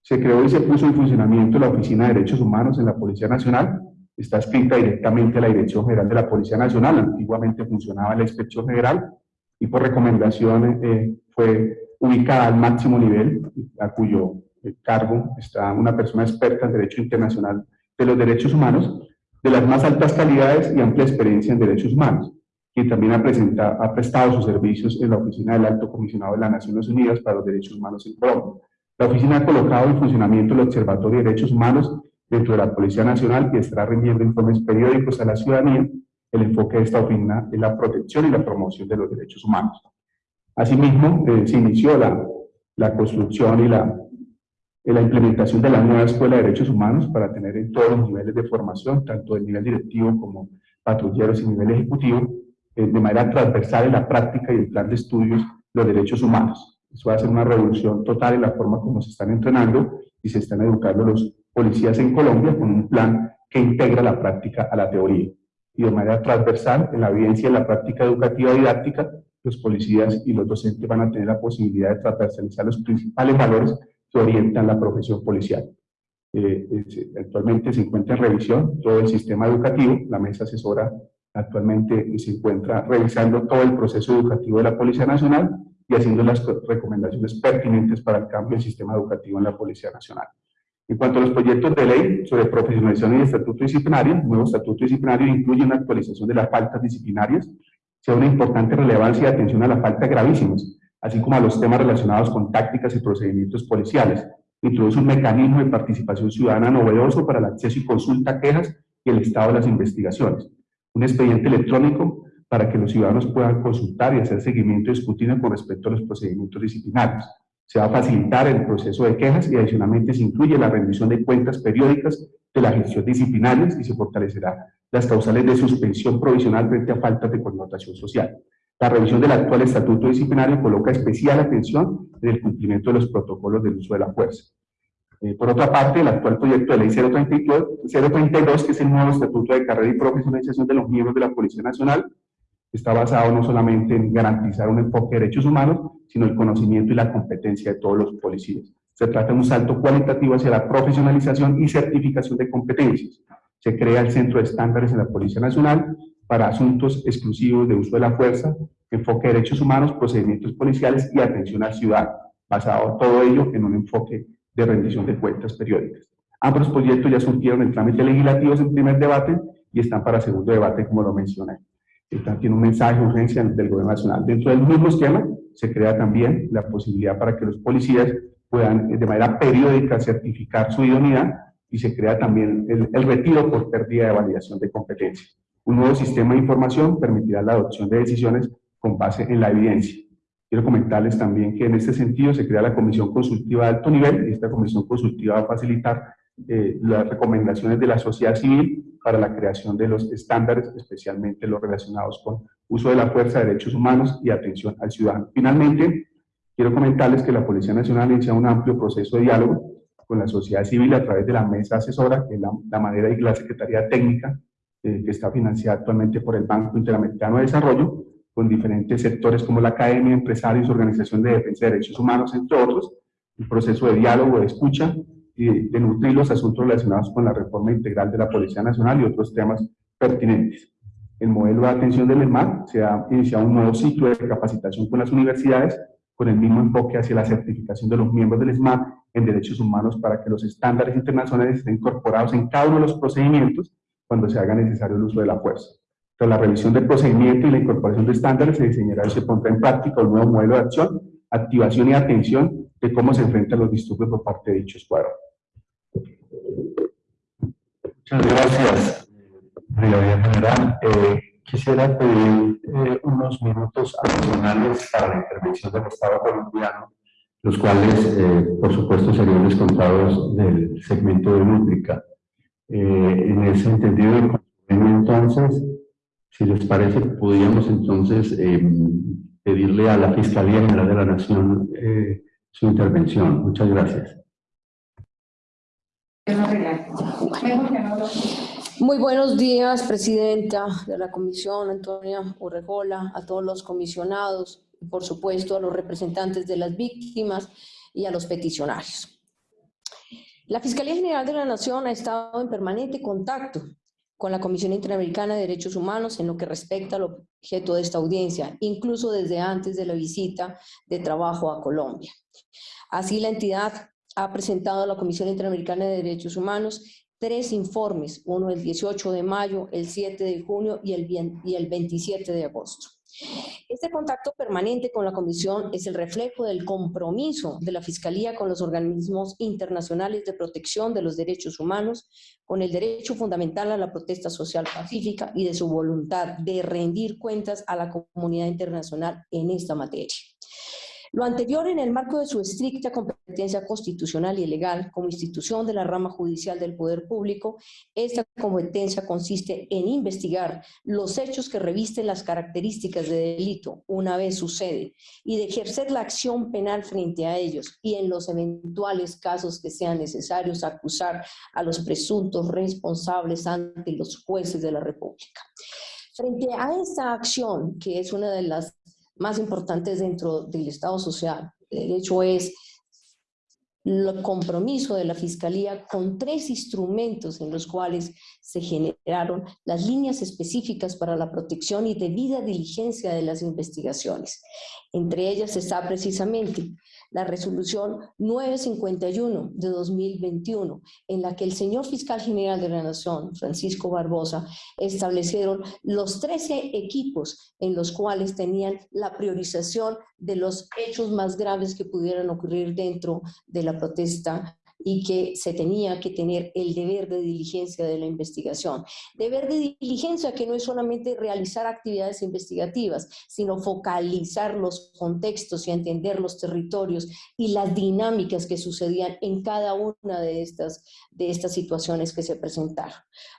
se creó y se puso en funcionamiento la Oficina de Derechos Humanos en la Policía Nacional, está escrita directamente a la Dirección General de la Policía Nacional, antiguamente funcionaba la Inspección General, y por recomendación eh, fue ubicada al máximo nivel, a cuyo eh, cargo está una persona experta en Derecho Internacional de los Derechos Humanos, de las más altas calidades y amplia experiencia en derechos humanos, quien también ha, presenta, ha prestado sus servicios en la Oficina del Alto Comisionado de las Naciones Unidas para los Derechos Humanos en Colombia. La oficina ha colocado en funcionamiento el Observatorio de Derechos Humanos dentro de la Policía Nacional y estará rindiendo informes periódicos a la ciudadanía el enfoque de esta oficina es la protección y la promoción de los derechos humanos. Asimismo, eh, se inició la, construcción y la, la implementación de la nueva Escuela de Derechos Humanos para tener en todos los niveles de formación, tanto el nivel directivo como patrulleros y nivel ejecutivo, eh, de manera transversal en la práctica y el plan de estudios los derechos humanos. Eso va a ser una revolución total en la forma como se están entrenando y se están educando los policías en Colombia con un plan que integra la práctica a la teoría y de manera transversal en la evidencia y la práctica educativa didáctica, los policías y los docentes van a tener la posibilidad de transversalizar los principales valores que orientan la profesión policial. Eh, actualmente se encuentra en revisión todo el sistema educativo, la mesa asesora actualmente se encuentra revisando todo el proceso educativo de la Policía Nacional y haciendo las recomendaciones pertinentes para el cambio del sistema educativo en la Policía Nacional. En cuanto a los proyectos de ley sobre profesionalización y estatuto disciplinario, el nuevo estatuto disciplinario incluye una actualización de las faltas disciplinarias, sea una importante relevancia y atención a las faltas gravísimas, así como a los temas relacionados con tácticas y procedimientos policiales. Introduce un mecanismo de participación ciudadana novedoso para el acceso y consulta a quejas y el estado de las investigaciones. Un expediente electrónico para que los ciudadanos puedan consultar y hacer seguimiento y con respecto a los procedimientos disciplinarios. Se va a facilitar el proceso de quejas y adicionalmente se incluye la rendición de cuentas periódicas de la gestión disciplinaria y se fortalecerá las causales de suspensión provisional frente a faltas de connotación social. La revisión del actual estatuto disciplinario coloca especial atención en el cumplimiento de los protocolos del uso de la fuerza. Eh, por otra parte, el actual proyecto de ley 032, 032, que es el nuevo estatuto de carrera y profesionalización de los miembros de la Policía Nacional, está basado no solamente en garantizar un enfoque de derechos humanos, sino el conocimiento y la competencia de todos los policías. Se trata de un salto cualitativo hacia la profesionalización y certificación de competencias. Se crea el Centro de Estándares en la Policía Nacional para asuntos exclusivos de uso de la fuerza, enfoque de derechos humanos, procedimientos policiales y atención al ciudadano, basado todo ello en un enfoque de rendición de cuentas periódicas. Ambos proyectos ya surgieron en trámites legislativos en primer debate y están para segundo debate, como lo mencioné tiene un mensaje de urgencia del Gobierno Nacional. Dentro del mismo esquema se crea también la posibilidad para que los policías puedan de manera periódica certificar su idoneidad y se crea también el, retiro por pérdida de validación de competencias. Un nuevo sistema de información permitirá la adopción de decisiones con base en la evidencia. Quiero comentarles también que en este sentido se crea la Comisión Consultiva de Alto Nivel y esta Comisión Consultiva va a facilitar eh, las recomendaciones de la sociedad civil para la creación de los estándares, especialmente los relacionados con uso de la fuerza, derechos humanos y atención al ciudadano. Finalmente, quiero comentarles que la Policía Nacional inicia un amplio proceso de diálogo con la sociedad civil a través de la mesa asesora, que es la, manera y la Secretaría Técnica, eh, que está financiada actualmente por el Banco Interamericano de Desarrollo, con diferentes sectores como la academia, empresarios, organización de defensa de derechos humanos, entre otros, un proceso de diálogo, de escucha, y de nutrir los asuntos relacionados con la reforma integral de la Policía Nacional y otros temas pertinentes. El modelo de atención del ESMAD se ha iniciado un nuevo ciclo de capacitación con las universidades con el mismo enfoque hacia la certificación de los miembros del ESMAD en derechos humanos para que los estándares internacionales estén incorporados en cada uno de los procedimientos cuando se haga necesario el uso de la fuerza. Tras la revisión del procedimiento y la incorporación de estándares, se diseñará y se pondrá en práctica un nuevo modelo de acción, activación y atención de cómo se enfrentan los disturbios por parte de dicho escuadrón. Muchas gracias, Brigadier General. Eh, quisiera pedir eh, unos minutos adicionales para la intervención del Estado colombiano, los cuales, eh, por supuesto, serían descontados del segmento de Nútrica. en ese entendido, entonces, si les parece, podríamos entonces pedirle a la Fiscalía General de la Nación su intervención. Muchas gracias. Muy buenos días, Presidenta de la Comisión, Antonia Urrejola, a todos los comisionados y, por supuesto, a los representantes de las víctimas y a los peticionarios. La Fiscalía General de la Nación ha estado en permanente contacto con la Comisión Interamericana de Derechos Humanos en lo que respecta al objeto de esta audiencia, incluso desde antes de la visita de trabajo a Colombia. Así, la entidad ha presentado a la Comisión Interamericana de Derechos Humanos tres informes, uno el 18 de mayo, el 7 de junio y el, y el 27 de agosto. Este contacto permanente con la Comisión es el reflejo del compromiso de la Fiscalía con los organismos internacionales de protección de los derechos humanos, con el derecho fundamental a la protesta social pacífica y de su voluntad de rendir cuentas a la comunidad internacional en esta materia. Lo anterior en el marco de su estricta competencia constitucional y legal como institución de la rama judicial del poder público, esta competencia consiste en investigar los hechos que revisten las características de delito una vez sucede y de ejercer la acción penal frente a ellos y en los eventuales casos que sean necesarios acusar a los presuntos responsables ante los jueces de la República. Frente a esta acción, que es una de las más importantes dentro del Estado social. El hecho es el compromiso de la Fiscalía con tres instrumentos en los cuales se generaron las líneas específicas para la protección y debida diligencia de las investigaciones. Entre ellas está precisamente la resolución 951 de 2021, en la que el señor fiscal general de la Nación, Francisco Barbosa, establecieron los 13 equipos en los cuales tenían la priorización de los hechos más graves que pudieran ocurrir dentro de la protesta y que se tenía que tener el deber de diligencia de la investigación. Deber de diligencia que no es solamente realizar actividades investigativas, sino focalizar los contextos y entender los territorios y las dinámicas que sucedían en cada una de estas, de estas situaciones que se presentaron.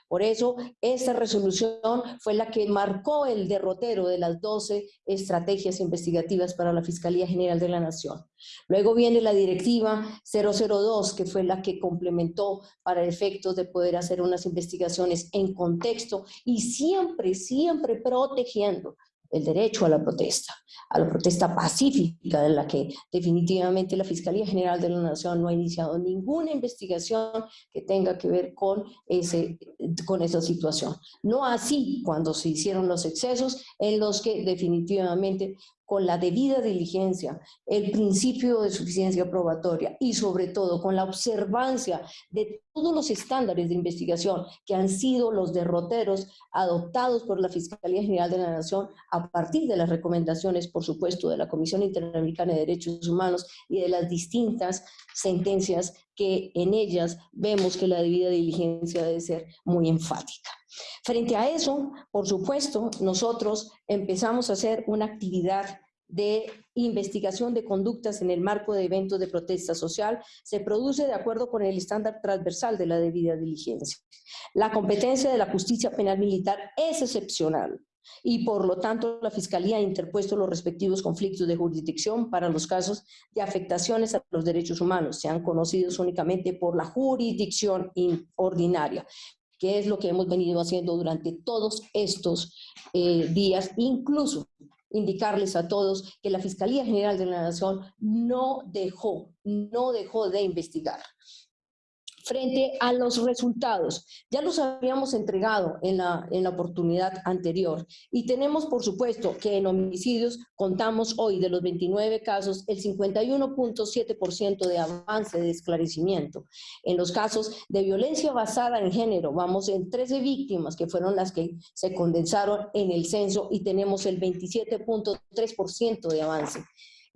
Por eso, esta resolución fue la que marcó el derrotero de las 12 estrategias investigativas para la Fiscalía General de la Nación. Luego viene la directiva 002, que fue la que complementó para efectos de poder hacer unas investigaciones en contexto y siempre, siempre protegiendo el derecho a la protesta, a la protesta pacífica de la que definitivamente la Fiscalía General de la Nación no ha iniciado ninguna investigación que tenga que ver con, ese, con esa situación. No así cuando se hicieron los excesos en los que definitivamente con la debida diligencia, el principio de suficiencia probatoria y sobre todo con la observancia de todos los estándares de investigación que han sido los derroteros adoptados por la Fiscalía General de la Nación a partir de las recomendaciones, por supuesto, de la Comisión Interamericana de Derechos Humanos y de las distintas sentencias que en ellas vemos que la debida diligencia debe ser muy enfática. Frente a eso, por supuesto, nosotros empezamos a hacer una actividad de investigación de conductas en el marco de eventos de protesta social. Se produce de acuerdo con el estándar transversal de la debida diligencia. La competencia de la justicia penal militar es excepcional y por lo tanto la Fiscalía ha interpuesto los respectivos conflictos de jurisdicción para los casos de afectaciones a los derechos humanos, sean conocidos únicamente por la jurisdicción ordinaria que es lo que hemos venido haciendo durante todos estos eh, días, incluso indicarles a todos que la Fiscalía General de la Nación no dejó, no dejó de investigar frente a los resultados. Ya los habíamos entregado en la, en la oportunidad anterior y tenemos, por supuesto, que en homicidios contamos hoy de los 29 casos el 51.7% de avance de esclarecimiento. En los casos de violencia basada en género, vamos en 13 víctimas que fueron las que se condensaron en el censo y tenemos el 27.3% de avance.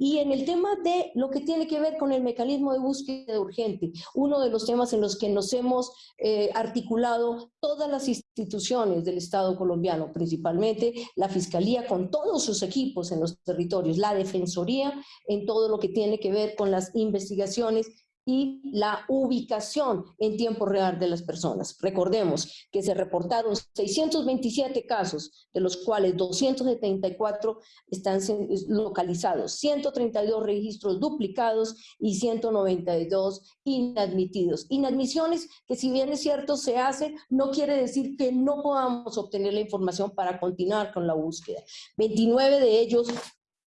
Y en el tema de lo que tiene que ver con el mecanismo de búsqueda urgente, uno de los temas en los que nos hemos eh, articulado todas las instituciones del Estado colombiano, principalmente la Fiscalía con todos sus equipos en los territorios, la Defensoría en todo lo que tiene que ver con las investigaciones y la ubicación en tiempo real de las personas. Recordemos que se reportaron 627 casos, de los cuales 274 están localizados, 132 registros duplicados y 192 inadmitidos. Inadmisiones que si bien es cierto se hacen, no quiere decir que no podamos obtener la información para continuar con la búsqueda. 29 de ellos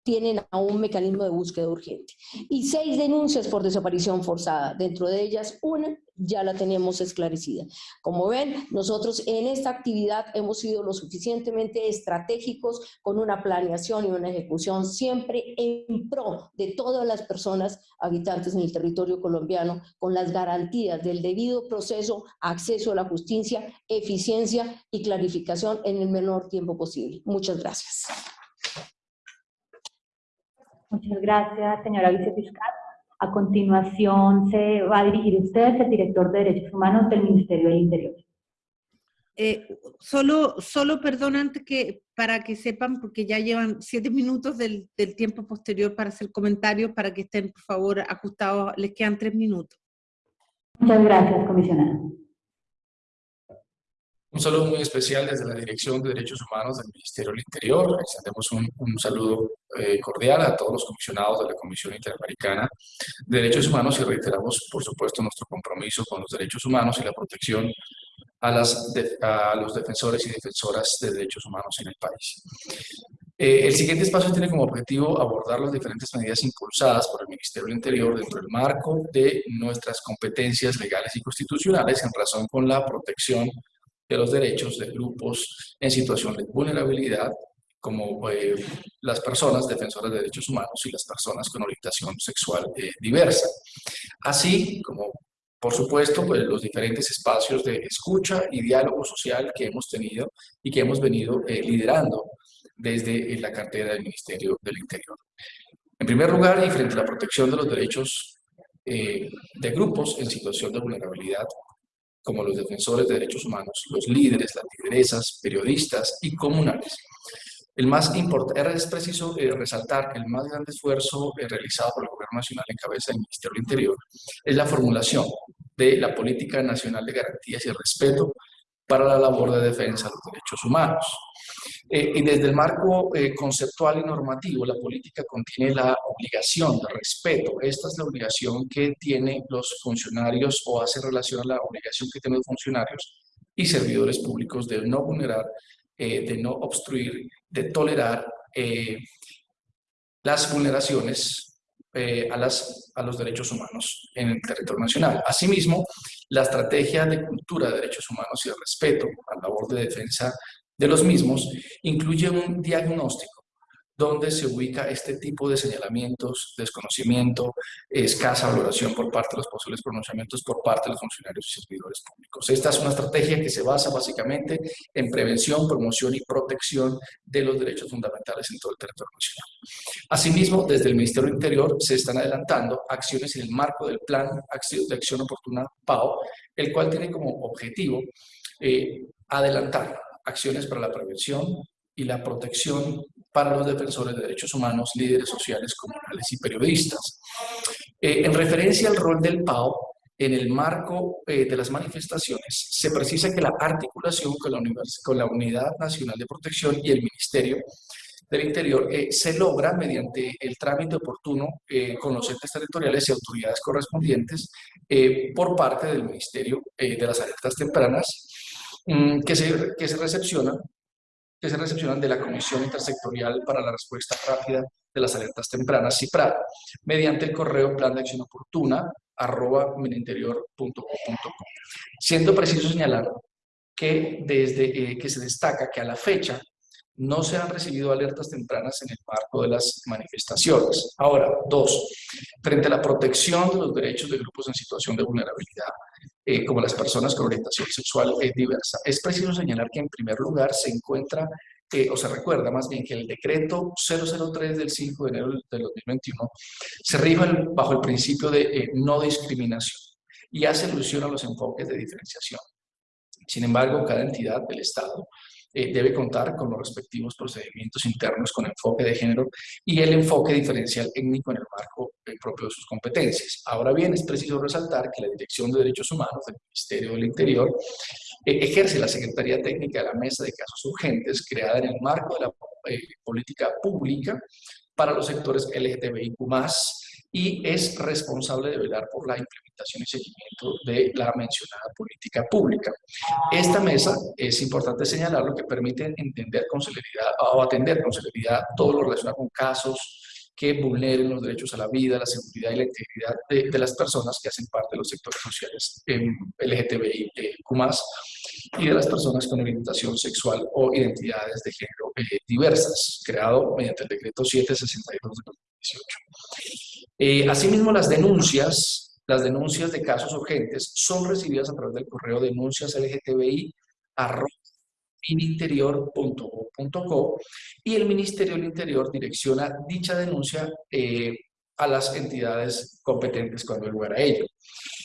tienen a un mecanismo de búsqueda urgente. Y seis denuncias por desaparición forzada. Dentro de ellas, una ya la tenemos esclarecida. Como ven, nosotros en esta actividad hemos sido lo suficientemente estratégicos con una planeación y una ejecución siempre en pro de todas las personas habitantes en el territorio colombiano con las garantías del debido proceso, acceso a la justicia, eficiencia y clarificación en el menor tiempo posible. Muchas gracias. Muchas gracias, señora vicefiscal. A continuación se va a dirigir usted, el director de Derechos Humanos del Ministerio del Interior. Eh, solo, solo, perdón, antes que, para que sepan, porque ya llevan siete minutos del, del, tiempo posterior para hacer comentarios, para que estén, por favor, ajustados, les quedan tres minutos. Muchas gracias, comisionada. Un saludo muy especial desde la Dirección de Derechos Humanos del Ministerio del Interior. Extendemos un, un saludo eh, cordial a todos los comisionados de la Comisión Interamericana de Derechos Humanos y reiteramos, por supuesto, nuestro compromiso con los derechos humanos y la protección a, las a los defensores y defensoras de derechos humanos en el país. Eh, el siguiente espacio tiene como objetivo abordar las diferentes medidas impulsadas por el Ministerio del Interior dentro del marco de nuestras competencias legales y constitucionales en razón con la protección de los derechos de grupos en situación de vulnerabilidad, como eh, las personas defensoras de derechos humanos y las personas con orientación sexual eh, diversa. Así como, por supuesto, pues, los diferentes espacios de escucha y diálogo social que hemos tenido y que hemos venido liderando desde la cartera del Ministerio del Interior. En primer lugar, y frente a la protección de los derechos eh, de grupos en situación de vulnerabilidad, como los defensores de derechos humanos, los líderes, las lideresas, periodistas y comunales. El más importante, es preciso eh, resaltar que el más grande esfuerzo eh, realizado por el Gobierno Nacional en cabeza del Ministerio del Interior es la formulación de la Política Nacional de Garantías y Respeto para la labor de defensa de los derechos humanos. Eh, y desde el marco eh, conceptual y normativo, la política contiene la obligación de respeto. Esta es la obligación que tienen los funcionarios o hace relación a la obligación que tienen los funcionarios y servidores públicos de no vulnerar, eh, de no obstruir, de tolerar las vulneraciones a, las, a los derechos humanos en el territorio nacional. Asimismo, la estrategia de cultura de derechos humanos y de respeto a la labor de defensa de los mismos incluye un diagnóstico donde se ubica este tipo de señalamientos, desconocimiento, escasa valoración por parte de los posibles pronunciamientos por parte de los funcionarios y servidores públicos. Esta es una estrategia que se basa básicamente en prevención, promoción y protección de los derechos fundamentales en todo el territorio nacional. Asimismo, desde el Ministerio Interior se están adelantando acciones en el marco del Plan de Acción Oportuna PAO, el cual tiene como objetivo eh, adelantar acciones para la prevención y la protección para los defensores de derechos humanos, líderes sociales, comunales y periodistas. Eh, en referencia al rol del PAO, en el marco eh, de las manifestaciones, se precisa que la articulación con la, con la, Unidad Nacional de Protección y el Ministerio del Interior eh, se logra mediante el trámite oportuno con los entes territoriales y autoridades correspondientes por parte del Ministerio de las Alertas Tempranas que se, que se recepcionan que se recepcionan de la Comisión Intersectorial para la Respuesta Rápida de las Alertas Tempranas, CIPRAD, mediante el correo plan de acción oportuna arroba Siendo preciso señalar que desde eh, que se destaca que a la fecha no se han recibido alertas tempranas en el marco de las manifestaciones. Ahora, dos, frente a la protección de los derechos de grupos en situación de vulnerabilidad, eh, como las personas con orientación sexual eh, diversa. Es preciso señalar que en primer lugar se encuentra, eh, o se recuerda más bien que el decreto 003 del 5 de enero del 2021 se rige bajo el principio de no discriminación y hace alusión a los enfoques de diferenciación. Sin embargo, cada entidad del Estado eh, debe contar con los respectivos procedimientos internos con enfoque de género y el enfoque diferencial étnico en el marco eh, propio de sus competencias. Ahora bien, es preciso resaltar que la Dirección de Derechos Humanos del Ministerio del Interior eh, ejerce la Secretaría Técnica de la Mesa de Casos Urgentes creada en el marco de la política pública para los sectores LGTBIQ+, y es responsable de velar por la implementación y seguimiento de la mencionada política pública. Esta mesa, es importante señalar, lo que permite entender con celeridad o atender con celeridad todo lo relacionado con casos que vulneren los derechos a la vida, la seguridad y la integridad de, las personas que hacen parte de los sectores sociales eh, y de las personas con orientación sexual o identidades de género eh, diversas, creado mediante el decreto 762 de 2018. Eh, asimismo, las denuncias, las denuncias de casos urgentes son recibidas a través del correo denuncias LGTBI y el Ministerio del Interior direcciona dicha denuncia eh, a las entidades competentes cuando hay lugar a ello.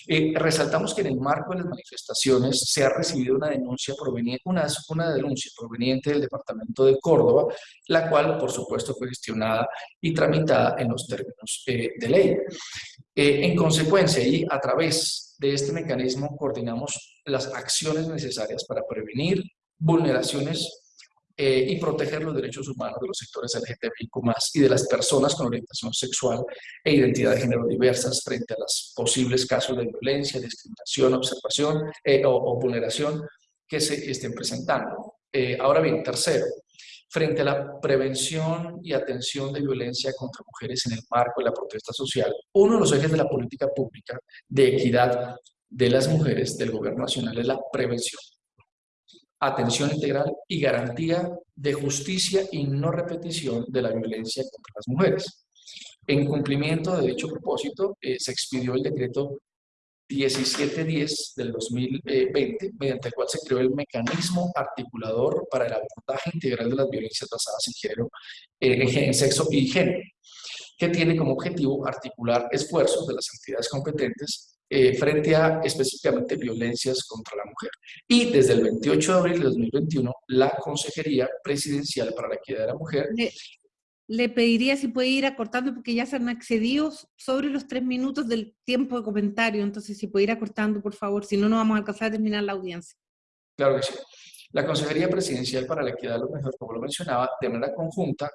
Eh, resaltamos que en el marco de las manifestaciones se ha recibido una denuncia proveniente, una, una denuncia proveniente del Departamento de Córdoba, la cual, por supuesto, fue gestionada y tramitada en los términos eh, de ley. Eh, en consecuencia, y a través de este mecanismo coordinamos las acciones necesarias para prevenir vulneraciones eh, y proteger los derechos humanos de los sectores LGTBIQ+, y de las personas con orientación sexual e identidad de género diversas frente a los posibles casos de violencia, discriminación, observación eh, o, vulneración que se estén presentando. Eh, ahora bien, tercero, frente a la prevención y atención de violencia contra mujeres en el marco de la protesta social, uno de los ejes de la política pública de equidad de las mujeres del gobierno nacional es la prevención, atención integral y garantía de justicia y no repetición de la violencia contra las mujeres. En cumplimiento de dicho propósito, eh, se expidió el decreto 1710 del 2020, mediante el cual se creó el mecanismo articulador para el abordaje integral de las violencias basadas en género, eh, en sexo y género, que tiene como objetivo articular esfuerzos de las entidades competentes eh, frente a específicamente violencias contra la mujer. Y desde el 28 de abril de 2021, la Consejería Presidencial para la Equidad de la Mujer le pediría si puede ir acortando, porque ya se han accedido sobre los tres minutos del tiempo de comentario, entonces si puede ir acortando, por favor, si no, no vamos a alcanzar a terminar la audiencia. Claro que sí. La Consejería Presidencial para la Equidad de los Mejores, como lo mencionaba, de manera conjunta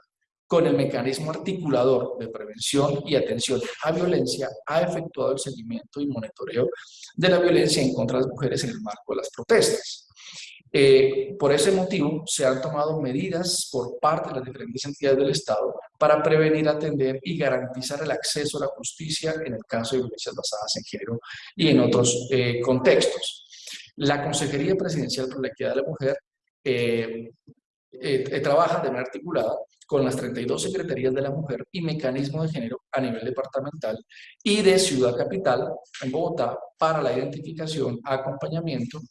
con el mecanismo articulador de prevención y atención a violencia, ha efectuado el seguimiento y monitoreo de la violencia en contra de las mujeres en el marco de las protestas. Eh, por ese motivo, se han tomado medidas por parte de las diferentes entidades del Estado para prevenir, atender y garantizar el acceso a la justicia en el caso de violencias basadas en género y en otros eh, contextos. La Consejería Presidencial por la Equidad de la Mujer eh, trabaja de manera articulada con las 32 Secretarías de la Mujer y Mecanismo de Género a nivel departamental y de Ciudad Capital en Bogotá para la identificación, acompañamiento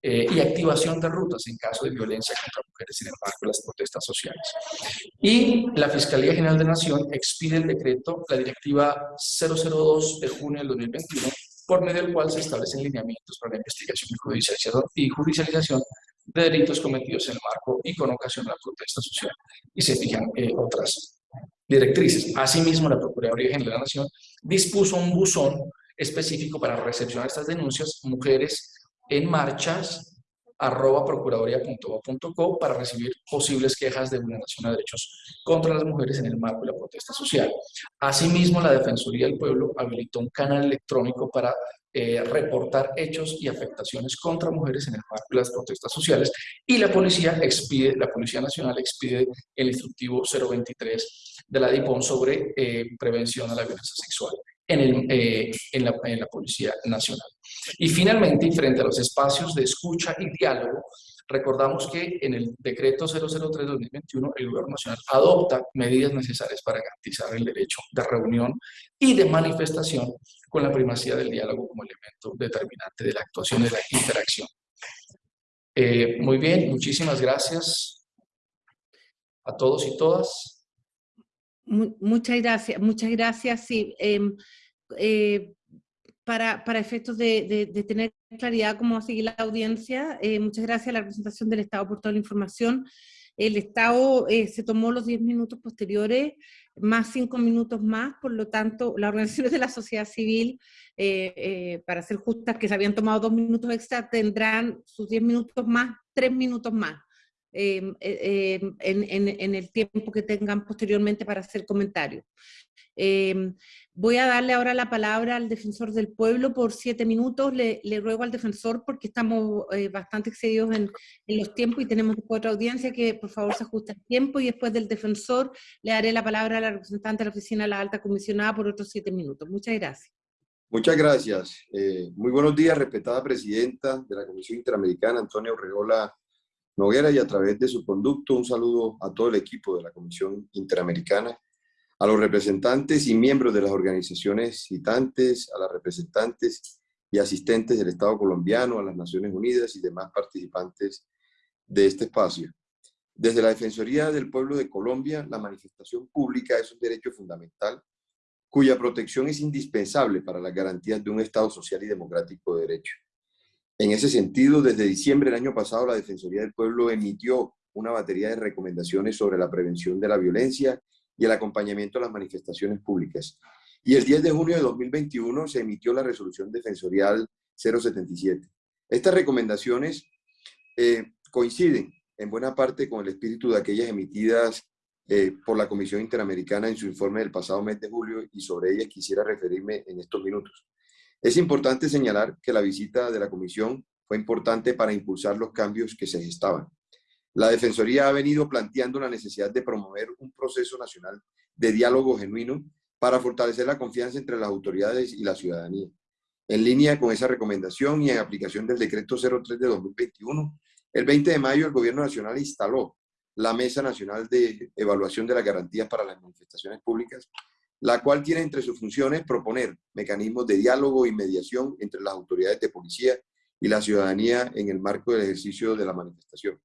eh, y activación de rutas en caso de violencia contra mujeres marco de las protestas sociales. Y la Fiscalía General de Nación expide el decreto, la directiva 002 de junio del 2021, por medio del cual se establecen lineamientos para la investigación y judicialización, de delitos cometidos en el marco y con ocasión de la protesta social, y se fijan eh, otras directrices. Asimismo, la Procuraduría General de la Nación dispuso un buzón específico para recepcionar estas denuncias, mujeres en marchas arroba procuraduría.gov.co para recibir posibles quejas de vulneración de derechos contra las mujeres en el marco de la protesta social. Asimismo, la Defensoría del Pueblo habilitó un canal electrónico para eh, reportar hechos y afectaciones contra mujeres en el marco de las protestas sociales y la Policía expide, la Policía Nacional expide el instructivo 023 de la DIPON sobre eh, prevención a la violencia sexual en, el, eh, en, la, en la Nacional. Y finalmente, y frente a los espacios de escucha y diálogo, recordamos que en el decreto 003-2021 el Gobierno Nacional adopta medidas necesarias para garantizar el derecho de reunión y de manifestación con la primacía del diálogo como elemento determinante de la actuación de la interacción. Eh, muy bien, muchísimas gracias a todos y todas. Muchas gracias, muchas gracias. Sí, em, eh, para, para, efectos de, de, tener claridad cómo va a seguir la audiencia, eh, muchas gracias a la representación del Estado por toda la información. El Estado eh, se tomó los 10 minutos posteriores, más 5 minutos más, por lo tanto, las organizaciones de la sociedad civil, para ser justas, que se habían tomado 2 minutos extra, tendrán sus 10 minutos más, 3 minutos más. En, en, en, el tiempo que tengan posteriormente para hacer comentarios. Eh, voy a darle ahora la palabra al defensor del pueblo por siete minutos. Le, ruego al defensor, porque estamos eh, bastante excedidos en, los tiempos y tenemos otra audiencia, que por favor se ajuste el tiempo y después del defensor le daré la palabra a la representante de la oficina de la alta comisionada por otros siete minutos. Muchas gracias. Muchas gracias. Eh, muy buenos días, respetada presidenta de la Comisión Interamericana, Antonia Urregola Noguera, y a través de su conducto un saludo a todo el equipo de la Comisión Interamericana a los representantes y miembros de las organizaciones citantes, a las representantes y asistentes del Estado colombiano, a las Naciones Unidas y demás participantes de este espacio. Desde la Defensoría del Pueblo de Colombia, la manifestación pública es un derecho fundamental cuya protección es indispensable para las garantías de un Estado social y democrático de derecho. En ese sentido, desde diciembre del año pasado, la Defensoría del Pueblo emitió una batería de recomendaciones sobre la prevención de la violencia y el acompañamiento a las manifestaciones públicas. Y el 10 de junio de 2021 se emitió la resolución defensorial 077. Estas recomendaciones eh, coinciden en buena parte con el espíritu de aquellas emitidas eh, por la Comisión Interamericana en su informe del pasado mes de julio y sobre ellas quisiera referirme en estos minutos. Es importante señalar que la visita de la Comisión fue importante para impulsar los cambios que se gestaban. La Defensoría ha venido planteando la necesidad de promover un proceso nacional de diálogo genuino para fortalecer la confianza entre las autoridades y la ciudadanía. En línea con esa recomendación y en aplicación del decreto 03 de 2021, el 20 de mayo el Gobierno Nacional instaló la Mesa Nacional de Evaluación de las Garantías para las Manifestaciones Públicas, la cual tiene entre sus funciones proponer mecanismos de diálogo y mediación entre las autoridades de policía y la ciudadanía en el marco del ejercicio de la manifestación.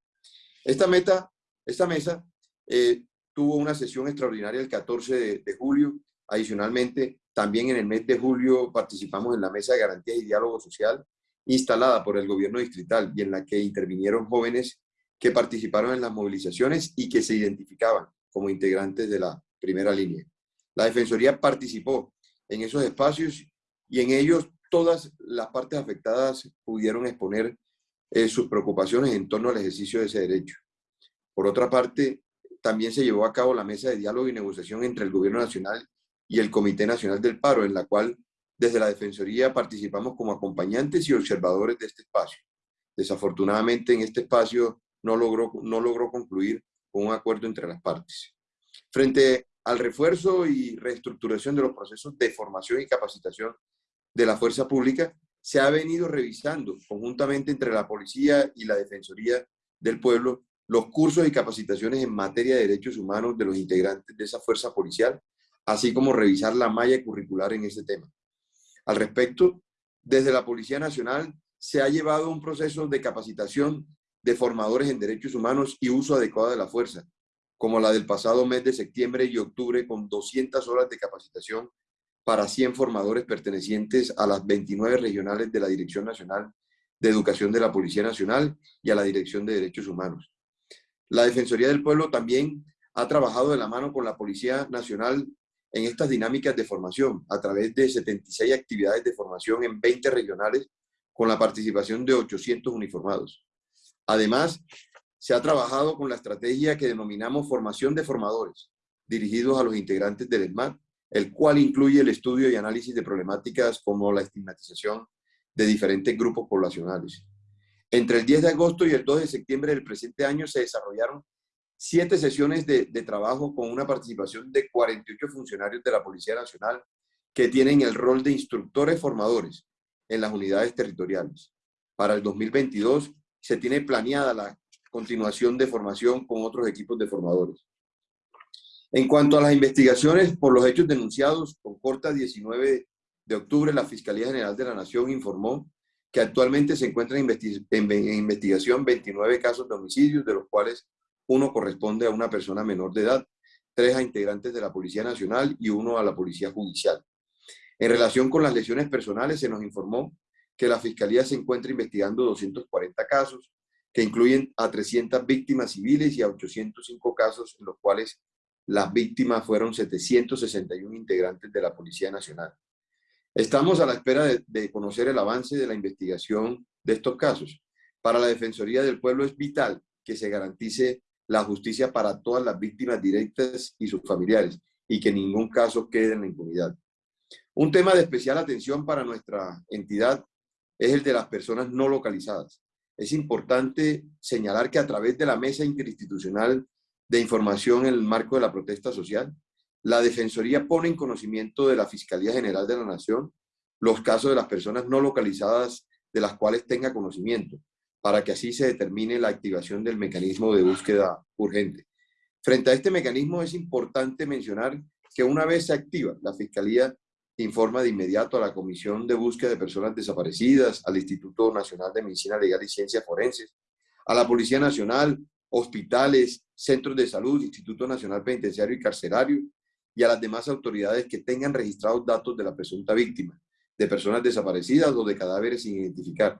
Esta, meta, esta mesa eh, tuvo una sesión extraordinaria el 14 de, de julio. Adicionalmente, también en el mes de julio participamos en la Mesa de Garantías y Diálogo Social instalada por el gobierno distrital y en la que intervinieron jóvenes que participaron en las movilizaciones y que se identificaban como integrantes de la primera línea. La Defensoría participó en esos espacios y en ellos todas las partes afectadas pudieron exponer eh, sus preocupaciones en torno al ejercicio de ese derecho. Por otra parte, también se llevó a cabo la mesa de diálogo y negociación entre el Gobierno Nacional y el Comité Nacional del Paro, en la cual desde la Defensoría participamos como acompañantes y observadores de este espacio. Desafortunadamente en este espacio no logró, no logró concluir con un acuerdo entre las partes. Frente al refuerzo y reestructuración de los procesos de formación y capacitación de la fuerza pública, se ha venido revisando conjuntamente entre la policía y la Defensoría del Pueblo los cursos y capacitaciones en materia de derechos humanos de los integrantes de esa fuerza policial, así como revisar la malla curricular en ese tema. Al respecto, desde la Policía Nacional se ha llevado un proceso de capacitación de formadores en derechos humanos y uso adecuado de la fuerza, como la del pasado mes de septiembre y octubre con 200 horas de capacitación para 100 formadores pertenecientes a las 29 regionales de la Dirección Nacional de Educación de la Policía Nacional y a la Dirección de Derechos Humanos. La Defensoría del Pueblo también ha trabajado de la mano con la Policía Nacional en estas dinámicas de formación a través de 76 actividades de formación en 20 regionales con la participación de 800 uniformados. Además, se ha trabajado con la estrategia que denominamos formación de formadores, dirigidos a los integrantes del ESMAD, el cual incluye el estudio y análisis de problemáticas como la estigmatización de diferentes grupos poblacionales. Entre el 10 de agosto y el 2 de septiembre del presente año se desarrollaron siete sesiones de, trabajo con una participación de 48 funcionarios de la Policía Nacional que tienen el rol de instructores formadores en las unidades territoriales. Para el 2022 se tiene planeada la continuación de formación con otros equipos de formadores. En cuanto a las investigaciones por los hechos denunciados, con corta 19 de octubre, la Fiscalía General de la Nación informó que actualmente se encuentran en investigación 29 casos de homicidios, de los cuales uno corresponde a una persona menor de edad, tres a integrantes de la Policía Nacional y uno a la Policía Judicial. En relación con las lesiones personales, se nos informó que la Fiscalía se encuentra investigando 240 casos, que incluyen a 300 víctimas civiles y a 805 casos en los cuales las víctimas fueron 761 integrantes de la Policía Nacional. Estamos a la espera de, de, conocer el avance de la investigación de estos casos. Para la Defensoría del Pueblo es vital que se garantice la justicia para todas las víctimas directas y sus familiares y que ningún caso quede en la impunidad. Un tema de especial atención para nuestra entidad es el de las personas no localizadas. Es importante señalar que a través de la Mesa Interinstitucional de Información en el marco de la protesta social, la Defensoría pone en conocimiento de la Fiscalía General de la Nación los casos de las personas no localizadas de las cuales tenga conocimiento, para que así se determine la activación del mecanismo de búsqueda urgente. Frente a este mecanismo es importante mencionar que una vez se activa, la Fiscalía informa de inmediato a la Comisión de Búsqueda de Personas Desaparecidas, al Instituto Nacional de Medicina Legal y Ciencias Forenses, a la Policía Nacional, hospitales, centros de salud, Instituto Nacional Penitenciario y Carcerario, y a las demás autoridades que tengan registrados datos de la presunta víctima, de personas desaparecidas o de cadáveres sin identificar,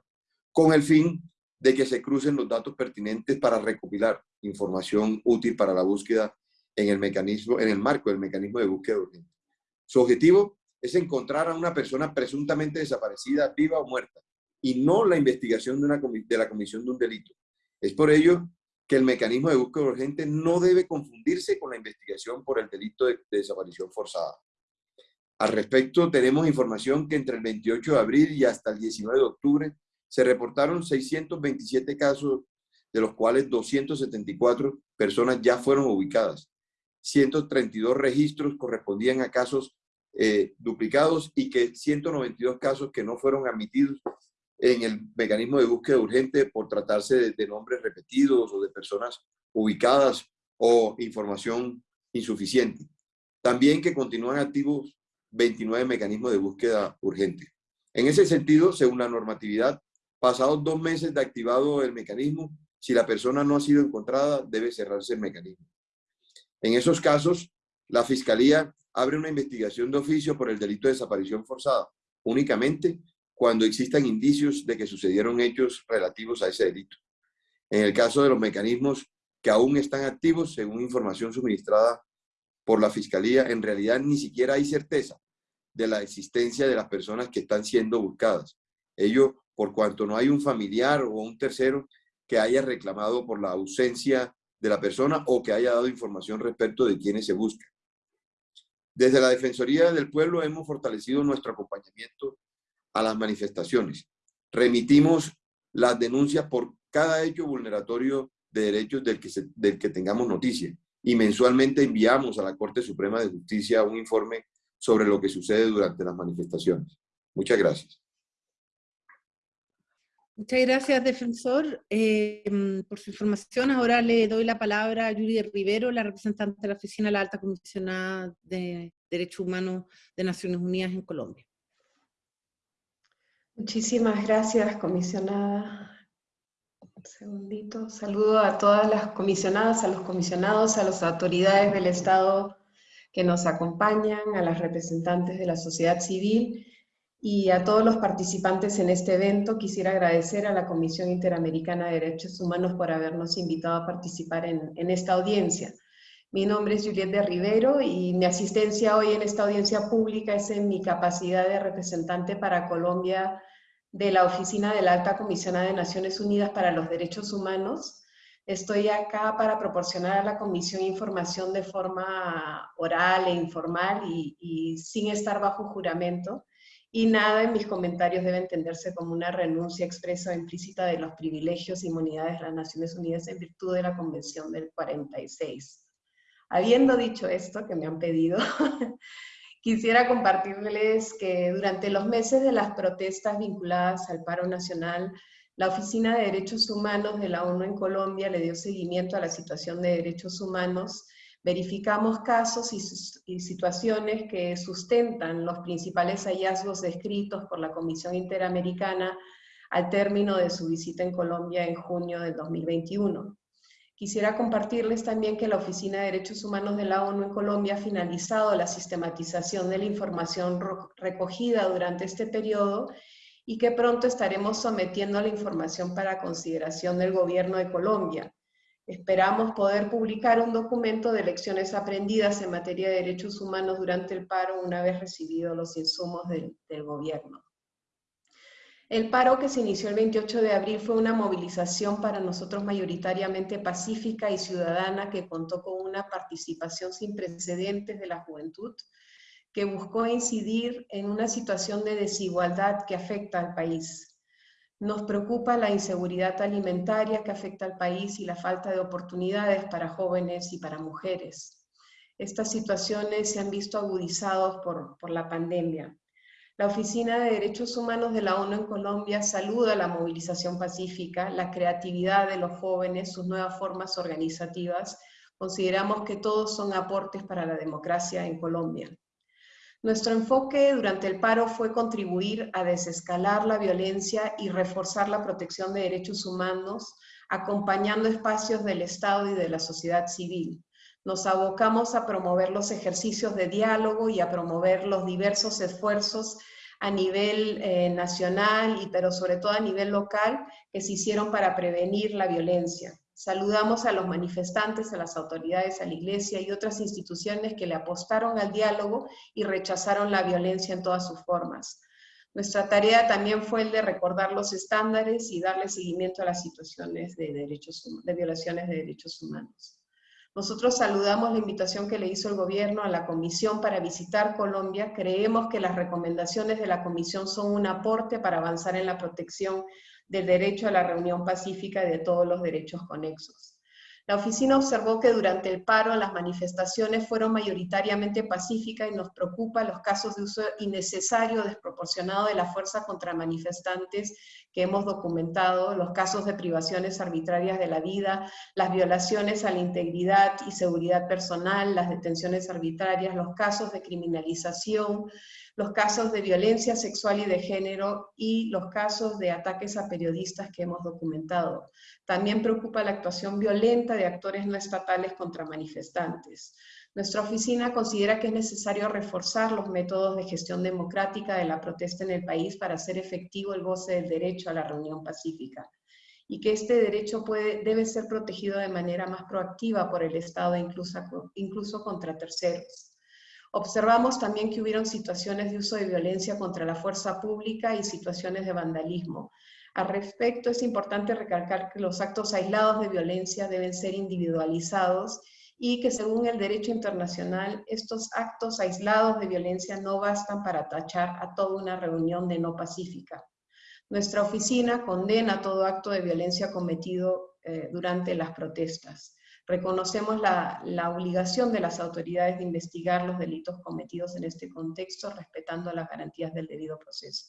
con el fin de que se crucen los datos pertinentes para recopilar información útil para la búsqueda en el, mecanismo, en el marco del mecanismo de búsqueda urgente. Su objetivo es encontrar a una persona presuntamente desaparecida, viva o muerta, y no la investigación de, una, de la comisión de un delito. Es por ello que el mecanismo de búsqueda urgente no debe confundirse con la investigación por el delito de, de desaparición forzada. Al respecto, tenemos información que entre el 28 de abril y hasta el 19 de octubre se reportaron 627 casos de los cuales 274 personas ya fueron ubicadas. 132 registros correspondían a casos eh, duplicados y que 192 casos que no fueron admitidos en el mecanismo de búsqueda urgente por tratarse de, nombres repetidos o de personas ubicadas o información insuficiente. También que continúan activos 29 mecanismos de búsqueda urgente. En ese sentido, según la normatividad, pasados dos meses de activado el mecanismo, si la persona no ha sido encontrada, debe cerrarse el mecanismo. En esos casos, la Fiscalía abre una investigación de oficio por el delito de desaparición forzada, únicamente cuando existan indicios de que sucedieron hechos relativos a ese delito. En el caso de los mecanismos que aún están activos, según información suministrada por la Fiscalía, en realidad ni siquiera hay certeza de la existencia de las personas que están siendo buscadas. Ello por cuanto no hay un familiar o un tercero que haya reclamado por la ausencia de la persona o que haya dado información respecto de quienes se buscan. Desde la Defensoría del Pueblo hemos fortalecido nuestro acompañamiento a las manifestaciones. Remitimos las denuncias por cada hecho vulneratorio de derechos del que, tengamos noticia y mensualmente enviamos a la Corte Suprema de Justicia un informe sobre lo que sucede durante las manifestaciones. Muchas gracias. Muchas gracias, defensor, eh, por su información. Ahora le doy la palabra a Yuri Rivero, la representante de la Oficina de la Alta Comisionada de Derechos Humanos de Naciones Unidas en Colombia. Muchísimas gracias, comisionada. Un segundito. Saludo a todas las comisionadas, a los comisionados, a las autoridades del Estado que nos acompañan, a las representantes de la sociedad civil y a todos los participantes en este evento. Quisiera agradecer a la Comisión Interamericana de Derechos Humanos por habernos invitado a participar en, esta audiencia. Mi nombre es Juliette de Rivero y mi asistencia hoy en esta audiencia pública es en mi capacidad de representante para Colombia de la Oficina de la Alta Comisionada de Naciones Unidas para los Derechos Humanos. Estoy acá para proporcionar a la Comisión información de forma oral e informal y sin estar bajo juramento y nada en mis comentarios debe entenderse como una renuncia expresa o implícita de los privilegios y inmunidades de las Naciones Unidas en virtud de la Convención del 46. Habiendo dicho esto, que me han pedido, <laughs> quisiera compartirles que durante los meses de las protestas vinculadas al paro nacional, la Oficina de Derechos Humanos de la ONU en Colombia le dio seguimiento a la situación de derechos humanos verificamos casos y, situaciones que sustentan los principales hallazgos descritos por la Comisión Interamericana al término de su visita en Colombia en junio del 2021. Quisiera compartirles también que la Oficina de Derechos Humanos de la ONU en Colombia ha finalizado la sistematización de la información recogida durante este periodo y que pronto estaremos sometiendo la información para consideración del gobierno de Colombia. Esperamos poder publicar un documento de lecciones aprendidas en materia de derechos humanos durante el paro una vez recibidos los insumos del, gobierno. El paro que se inició el 28 de abril fue una movilización para nosotros mayoritariamente pacífica y ciudadana que contó con una participación sin precedentes de la juventud que buscó incidir en una situación de desigualdad que afecta al país. Nos preocupa la inseguridad alimentaria que afecta al país y la falta de oportunidades para jóvenes y para mujeres. Estas situaciones se han visto agudizados por, por la pandemia. La Oficina de Derechos Humanos de la ONU en Colombia saluda la movilización pacífica, la creatividad de los jóvenes, sus nuevas formas organizativas. Consideramos que todos son aportes para la democracia en Colombia. Nuestro enfoque durante el paro fue contribuir a desescalar la violencia y reforzar la protección de derechos humanos, acompañando espacios del Estado y de la sociedad civil. Nos abocamos a promover los ejercicios de diálogo y a promover los diversos esfuerzos a nivel eh, nacional, y, pero sobre todo a nivel local, que se hicieron para prevenir la violencia. Saludamos a los manifestantes, a las autoridades, a la iglesia y otras instituciones que le apostaron al diálogo y rechazaron la violencia en todas sus formas. Nuestra tarea también fue el de recordar los estándares y darle seguimiento a las situaciones de, derechos, de violaciones de derechos humanos. Nosotros saludamos la invitación que le hizo el gobierno a la comisión para visitar Colombia. Creemos que las recomendaciones de la comisión son un aporte para avanzar en la protección del derecho a la reunión pacífica y de todos los derechos conexos. La oficina observó que durante el paro las manifestaciones fueron mayoritariamente pacíficas y nos preocupa los casos de uso innecesario desproporcionado de la fuerza contra manifestantes que hemos documentado, los casos de privaciones arbitrarias de la vida, las violaciones a la integridad y seguridad personal, las detenciones arbitrarias, los casos de criminalización, los casos de violencia sexual y de género y los casos de ataques a periodistas que hemos documentado. También preocupa la actuación violenta de actores no estatales contra manifestantes. Nuestra oficina considera que es necesario reforzar los métodos de gestión democrática de la protesta en el país para hacer efectivo el goce del derecho a la reunión pacífica y que este derecho debe ser protegido de manera más proactiva por el Estado, incluso, incluso contra terceros. Observamos también que hubieron situaciones de uso de violencia contra la fuerza pública y situaciones de vandalismo. Al respecto, es importante recalcar que los actos aislados de violencia deben ser individualizados y que según el derecho internacional, estos actos aislados de violencia no bastan para tachar a toda una reunión de no pacífica. Nuestra oficina condena todo acto de violencia cometido eh, durante las protestas. Reconocemos la, obligación de las autoridades de investigar los delitos cometidos en este contexto, respetando las garantías del debido proceso.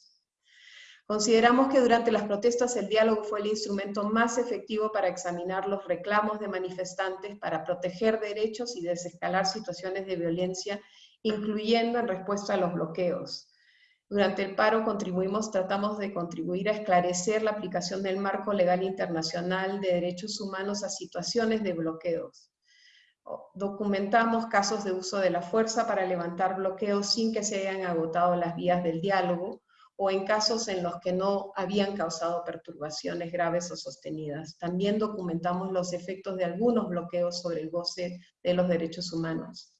Consideramos que durante las protestas el diálogo fue el instrumento más efectivo para examinar los reclamos de manifestantes, para proteger derechos y desescalar situaciones de violencia, incluyendo en respuesta a los bloqueos. Durante el paro contribuimos, tratamos de contribuir a esclarecer la aplicación del marco legal internacional de derechos humanos a situaciones de bloqueos. Documentamos casos de uso de la fuerza para levantar bloqueos sin que se hayan agotado las vías del diálogo, o en casos en los que no habían causado perturbaciones graves o sostenidas. También documentamos los efectos de algunos bloqueos sobre el goce de los derechos humanos.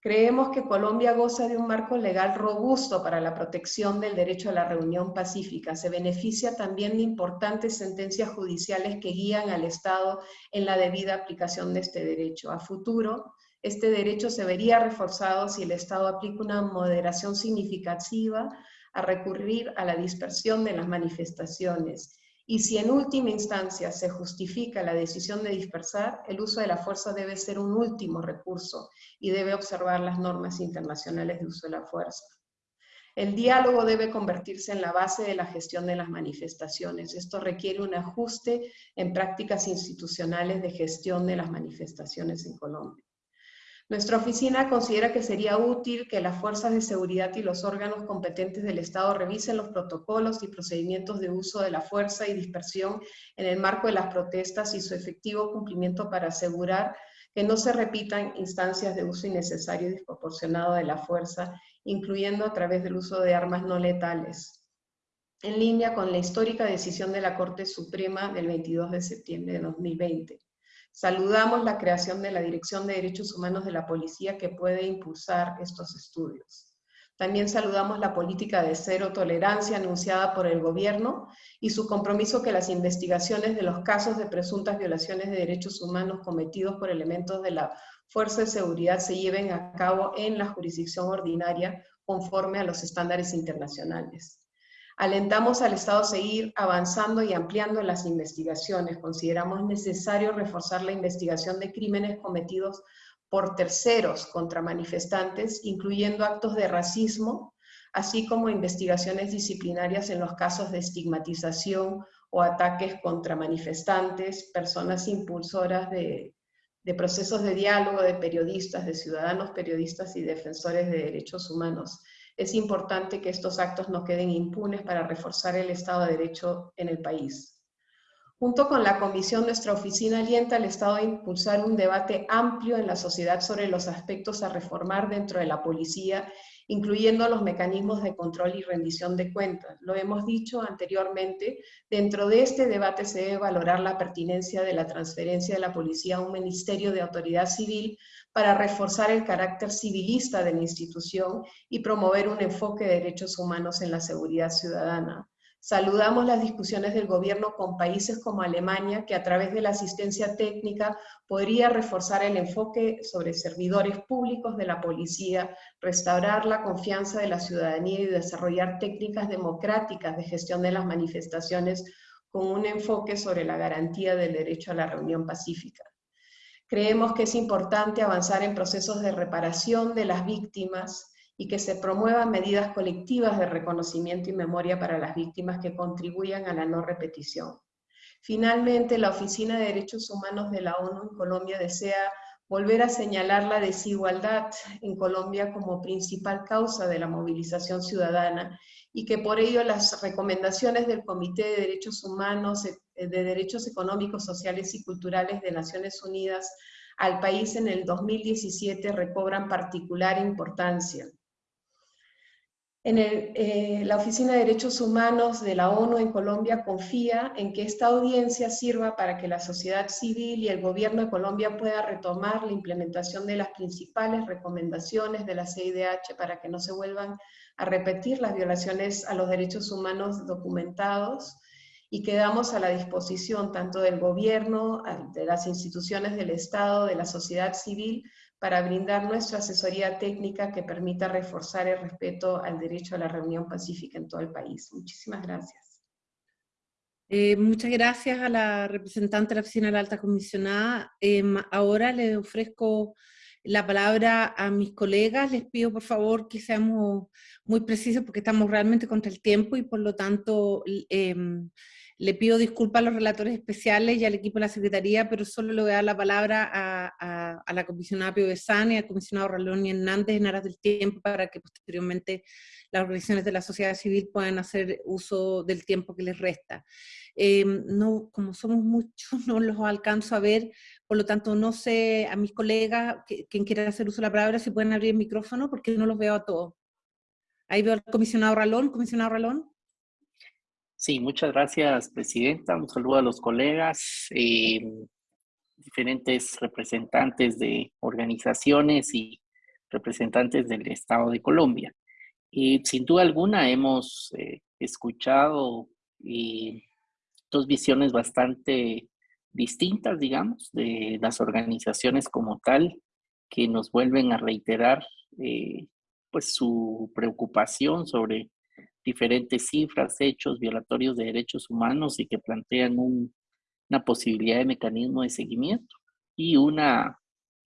Creemos que Colombia goza de un marco legal robusto para la protección del derecho a la reunión pacífica. Se beneficia también de importantes sentencias judiciales que guían al Estado en la debida aplicación de este derecho. A futuro, este derecho se vería reforzado si el Estado aplica una moderación significativa a recurrir a la dispersión de las manifestaciones y si en última instancia se justifica la decisión de dispersar, el uso de la fuerza debe ser un último recurso y debe observar las normas internacionales de uso de la fuerza. El diálogo debe convertirse en la base de la gestión de las manifestaciones. Esto requiere un ajuste en prácticas institucionales de gestión de las manifestaciones en Colombia. Nuestra oficina considera que sería útil que las fuerzas de seguridad y los órganos competentes del Estado revisen los protocolos y procedimientos de uso de la fuerza y dispersión en el marco de las protestas y su efectivo cumplimiento para asegurar que no se repitan instancias de uso innecesario y desproporcionado de la fuerza, incluyendo a través del uso de armas no letales, en línea con la histórica decisión de la Corte Suprema del 22 de septiembre de 2020. Saludamos la creación de la Dirección de Derechos Humanos de la Policía que puede impulsar estos estudios. También saludamos la política de cero tolerancia anunciada por el gobierno y su compromiso que las investigaciones de los casos de presuntas violaciones de derechos humanos cometidos por elementos de la Fuerza de Seguridad se lleven a cabo en la jurisdicción ordinaria conforme a los estándares internacionales. Alentamos al Estado a seguir avanzando y ampliando las investigaciones. Consideramos necesario reforzar la investigación de crímenes cometidos por terceros contra manifestantes, incluyendo actos de racismo, así como investigaciones disciplinarias en los casos de estigmatización o ataques contra manifestantes, personas impulsoras de, de procesos de diálogo, de periodistas, de ciudadanos periodistas y defensores de derechos humanos es importante que estos actos no queden impunes para reforzar el Estado de Derecho en el país. Junto con la Comisión, nuestra oficina alienta al Estado a impulsar un debate amplio en la sociedad sobre los aspectos a reformar dentro de la policía, incluyendo los mecanismos de control y rendición de cuentas. Lo hemos dicho anteriormente, dentro de este debate se debe valorar la pertinencia de la transferencia de la policía a un ministerio de autoridad civil para reforzar el carácter civilista de la institución y promover un enfoque de derechos humanos en la seguridad ciudadana. Saludamos las discusiones del gobierno con países como Alemania, que a través de la asistencia técnica podría reforzar el enfoque sobre servidores públicos de la policía, restaurar la confianza de la ciudadanía y desarrollar técnicas democráticas de gestión de las manifestaciones con un enfoque sobre la garantía del derecho a la reunión pacífica. Creemos que es importante avanzar en procesos de reparación de las víctimas y que se promuevan medidas colectivas de reconocimiento y memoria para las víctimas que contribuyan a la no repetición. Finalmente, la Oficina de Derechos Humanos de la ONU en Colombia desea volver a señalar la desigualdad en Colombia como principal causa de la movilización ciudadana y que por ello las recomendaciones del Comité de Derechos Humanos, de Derechos Económicos, Sociales y Culturales de Naciones Unidas al país en el 2017 recobran particular importancia. En eh, la Oficina de Derechos Humanos de la ONU en Colombia confía en que esta audiencia sirva para que la sociedad civil y el gobierno de Colombia pueda retomar la implementación de las principales recomendaciones de la CIDH para que no se vuelvan a repetir las violaciones a los derechos humanos documentados y quedamos a la disposición tanto del gobierno, de las instituciones del Estado, de la sociedad civil, para brindar nuestra asesoría técnica que permita reforzar el respeto al derecho a la reunión pacífica en todo el país. Muchísimas gracias. Eh, muchas gracias a la representante de la Oficina de la Alta Comisionada. Em, ahora le ofrezco la palabra a mis colegas. Les pido por favor que seamos muy precisos porque estamos realmente contra el tiempo y por lo tanto em, le pido disculpas a los relatores especiales y al equipo de la Secretaría, pero solo le voy a dar la palabra a, la comisionada Pio Besán y al comisionado Rolón y Hernández en aras del tiempo para que posteriormente las organizaciones de la sociedad civil puedan hacer uso del tiempo que les resta. Em, no, como somos muchos, <laughs> no los alcanzo a ver, por lo tanto no sé a mis colegas, quien quiera hacer uso de la palabra, si pueden abrir el micrófono porque no los veo a todos. Ahí veo al comisionado Ralón, comisionado Ralón. Sí, muchas gracias, Presidenta. Un saludo a los colegas, eh, diferentes representantes de organizaciones y representantes del Estado de Colombia. Y sin duda alguna hemos eh, escuchado dos visiones bastante distintas, digamos, de las organizaciones como tal, que nos vuelven a reiterar eh, pues su preocupación sobre diferentes cifras, hechos violatorios de derechos humanos y que plantean una posibilidad de mecanismo de seguimiento y una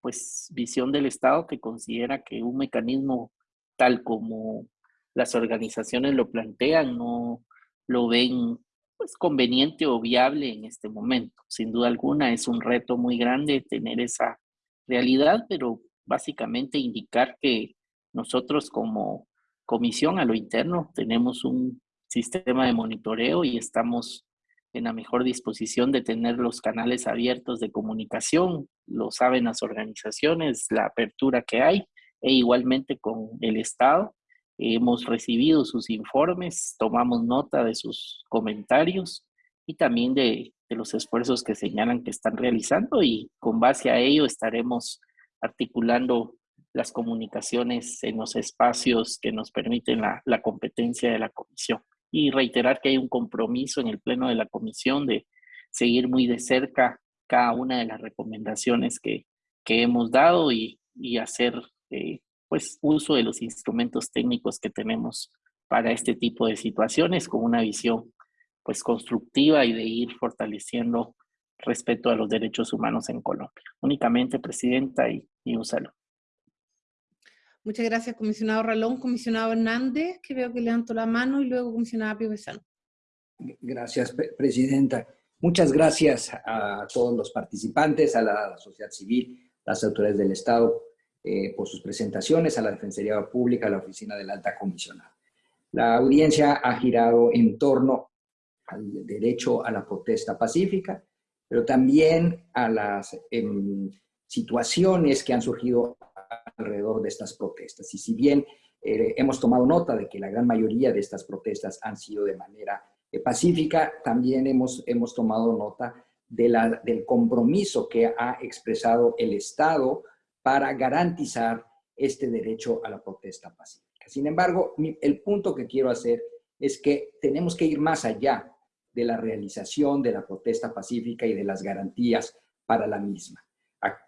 pues visión del Estado que considera que un mecanismo tal como las organizaciones lo plantean no lo ven pues conveniente o viable en este momento. Sin duda alguna es un reto muy grande tener esa realidad, pero básicamente indicar que nosotros como comisión a lo interno. Tenemos un sistema de monitoreo y estamos en la mejor disposición de tener los canales abiertos de comunicación. Lo saben las organizaciones, la apertura que hay, e igualmente con el Estado. Hemos recibido sus informes, tomamos nota de sus comentarios y también de, de los esfuerzos que señalan que están realizando y con base a ello estaremos articulando las comunicaciones en los espacios que nos permiten la, competencia de la comisión. Y reiterar que hay un compromiso en el pleno de la comisión de seguir muy de cerca cada una de las recomendaciones que, hemos dado y, hacer eh, pues uso de los instrumentos técnicos que tenemos para este tipo de situaciones con una visión pues constructiva y de ir fortaleciendo respeto a los derechos humanos en Colombia. Únicamente, Presidenta, y, y un. Muchas gracias, comisionado Ralón, comisionado Hernández, que veo que levantó la mano, y luego comisionada Pio Besano. Gracias, Presidenta. Muchas gracias a todos los participantes, a la sociedad civil, las autoridades del Estado, eh, por sus presentaciones, a la Defensoría Pública, a la Oficina de la Alta Comisionada. La audiencia ha girado en torno al derecho a la protesta pacífica, pero también a las em, situaciones que han surgido alrededor de estas protestas. Y si bien eh, hemos tomado nota de que la gran mayoría de estas protestas han sido de manera eh, pacífica, también hemos, hemos tomado nota de la, del compromiso que ha expresado el Estado para garantizar este derecho a la protesta pacífica. Sin embargo, el punto que quiero hacer es que tenemos que ir más allá de la realización de la protesta pacífica y de las garantías para la misma.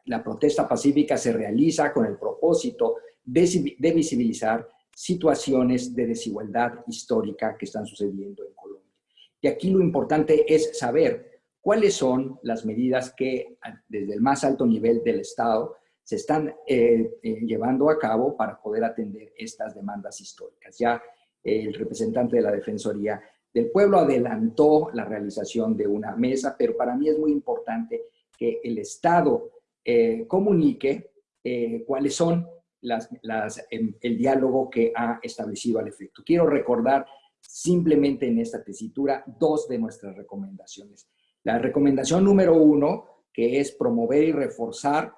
La protesta pacífica se realiza con el propósito de, visibilizar situaciones de desigualdad histórica que están sucediendo en Colombia. Y aquí lo importante es saber cuáles son las medidas que desde el más alto nivel del Estado se están eh, eh, llevando a cabo para poder atender estas demandas históricas. Ya el representante de la Defensoría del Pueblo adelantó la realización de una mesa, pero para mí es muy importante que el Estado eh, comunique cuáles son las, el diálogo que ha establecido al efecto. Quiero recordar simplemente en esta tesitura dos de nuestras recomendaciones. La recomendación número uno, que es promover y reforzar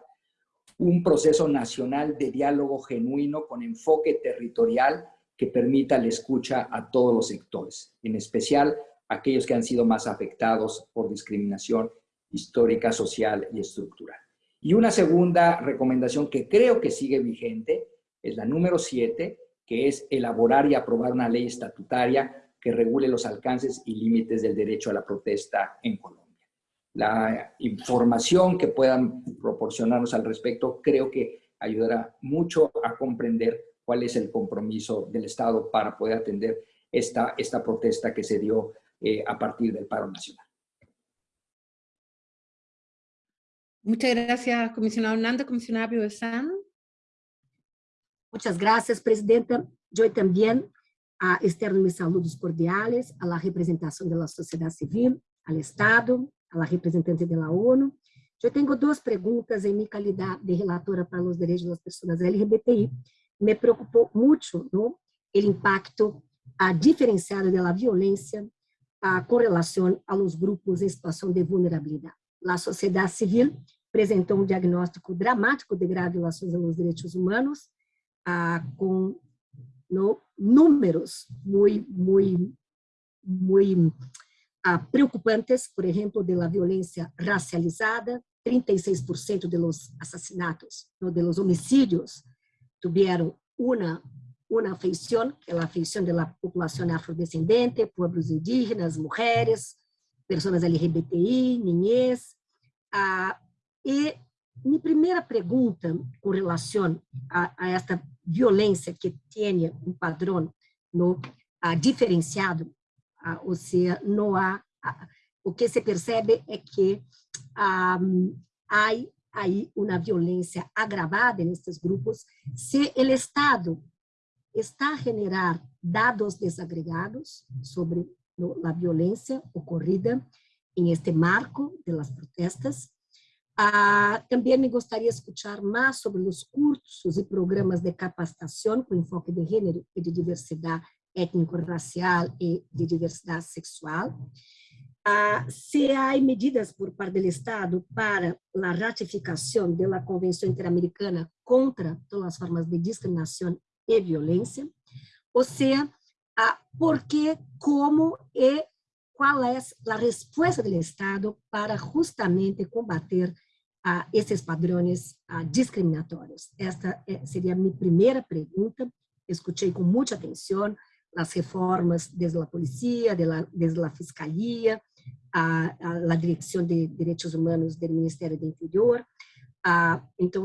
un proceso nacional de diálogo genuino con enfoque territorial que permita la escucha a todos los sectores, en especial aquellos que han sido más afectados por discriminación histórica, social y estructural. Y una segunda recomendación que creo que sigue vigente es la número siete, que es elaborar y aprobar una ley estatutaria que regule los alcances y límites del derecho a la protesta en Colombia. La información que puedan proporcionarnos al respecto creo que ayudará mucho a comprender cuál es el compromiso del Estado para poder atender esta, esta protesta que se dio eh, a partir del paro nacional. Muchas gracias, comisionado Hernando. Comisionada Pio Muchas gracias, Presidenta. Yo también a externo mis saludos cordiales a la representación de la sociedad civil, al Estado, a la representante de la ONU. Eu tenho duas perguntas em minha qualidade de relatora para os direitos das pessoas LGBTI. Me preocupou muito no, o impacto a diferenciado da violência a, com relação aos grupos em situação de vulnerabilidade. A sociedade civil apresentou um diagnóstico dramático de graves violações aos direitos humanos, ah, com no, números muito, muito, muito ah, preocupantes, por exemplo, de la violência racializada, 36% de los assassinatos, los homicídios, tiveram uma uma feição, que é a feição da população afrodescendente, povos indígenas, mulheres, pessoas LGBTI, niñez, ah, e minha primeira pergunta com relação a, a esta violência que tem um padrão no, ah, diferenciado, ah, ou seja, não há, ah, o que se percebe é que há aí uma violência agravada nesses grupos. Se o Estado está a generar dados desagregados sobre a violência ocorrida em este marco de las protestas, Ah, também gostaria de escutar mais sobre os cursos e programas de capacitação com enfoque de gênero e de diversidade étnico-racial e de diversidade sexual. Ah, se há medidas por parte do Estado para a ratificação da Convenção Interamericana contra todas as formas de discriminação e violência, ou seja, ah, por que, como e qual é a resposta do Estado para justamente combater a esses padrões discriminatórios? Esta seria a minha primeira pergunta. Escutei com muita atenção as reformas desde a polícia, desde a fiscalia, a, a, a Direção de Direitos Humanos do Ministério do Interior. Ah, então,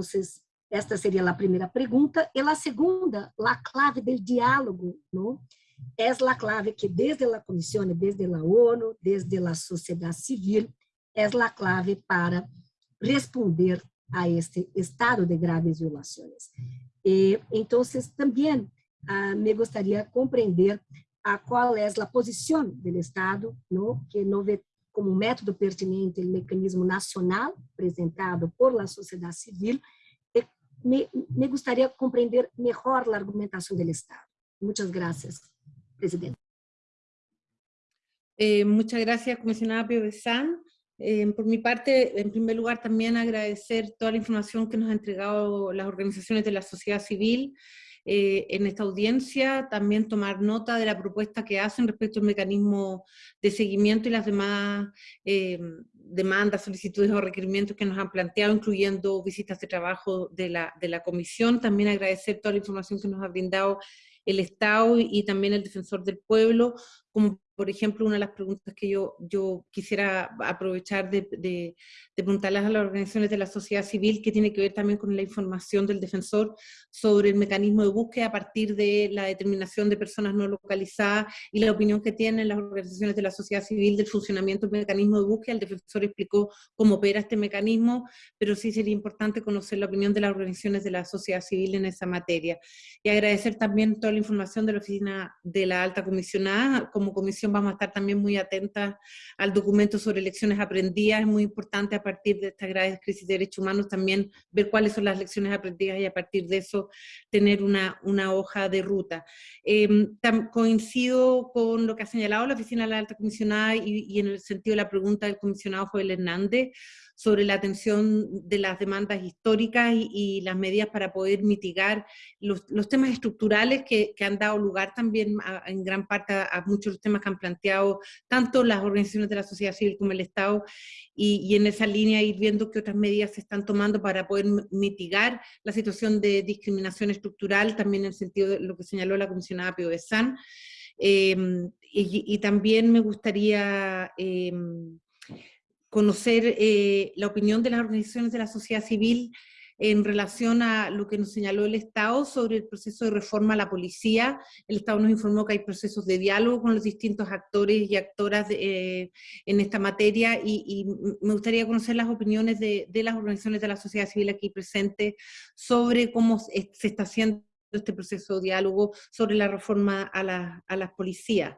esta seria a primeira pergunta. E a segunda, a clave do diálogo, não? É a clave que desde a Comissão, desde a ONU, desde a sociedade civil, é a clave para responder a este estado de graves violações. E, então, também ah, me gostaria de compreender a qual é a posição do Estado, no, que não vê como método pertinente o mecanismo nacional apresentado por la sociedade civil, e me, me gostaria de compreender melhor a argumentação do Estado. Muitas graças, presidente. Eh, muchas gracias, comisionada Pio Eh, por mi parte, en primer lugar, también agradecer toda la información que nos han entregado las organizaciones de la sociedad civil eh, en esta audiencia, también tomar nota de la propuesta que hacen respecto al mecanismo de seguimiento y las demás eh, demandas, solicitudes o requerimientos que nos han planteado, incluyendo visitas de trabajo de la, de la comisión. También agradecer toda la información que nos ha brindado el Estado y también el Defensor del Pueblo, como por ejemplo, una de las preguntas que yo, yo quisiera aprovechar de, de, preguntarles a las organizaciones de la sociedad civil, que tiene que ver también con la información del defensor sobre el mecanismo de búsqueda a partir de la determinación de personas no localizadas y la opinión que tienen las organizaciones de la sociedad civil del funcionamiento del mecanismo de búsqueda. El defensor explicó cómo opera este mecanismo, pero sí sería importante conocer la opinión de las organizaciones de la sociedad civil en esa materia. Y agradecer también toda la información de la Oficina de la Alta Comisionada, como comisión vamos a estar también muy atentas al documento sobre lecciones aprendidas. Es muy importante a partir de esta grave crisis de derechos humanos también ver cuáles son las lecciones aprendidas y a partir de eso tener una, una hoja de ruta. Em, coincido con lo que ha señalado la Oficina de la Alta Comisionada y, y en el sentido de la pregunta del comisionado Joel Hernández sobre la atención de las demandas históricas y, las medidas para poder mitigar los, temas estructurales que, han dado lugar también en gran parte a, muchos de los temas que han planteado tanto las organizaciones de la sociedad civil como el Estado y, en esa línea ir viendo qué otras medidas se están tomando para poder mitigar la situación de discriminación estructural, también en el sentido de lo que señaló la comisionada Pio de San. Em, y, también me gustaría em, conocer eh, la opinión de las organizaciones de la sociedad civil en relación a lo que nos señaló el Estado sobre el proceso de reforma a la policía. El Estado nos informó que hay procesos de diálogo con los distintos actores y actoras eh, en esta materia y, me gustaría conocer las opiniones de, las organizaciones de la sociedad civil aquí presentes sobre cómo se está haciendo este proceso de diálogo sobre la reforma a, la, a las policías.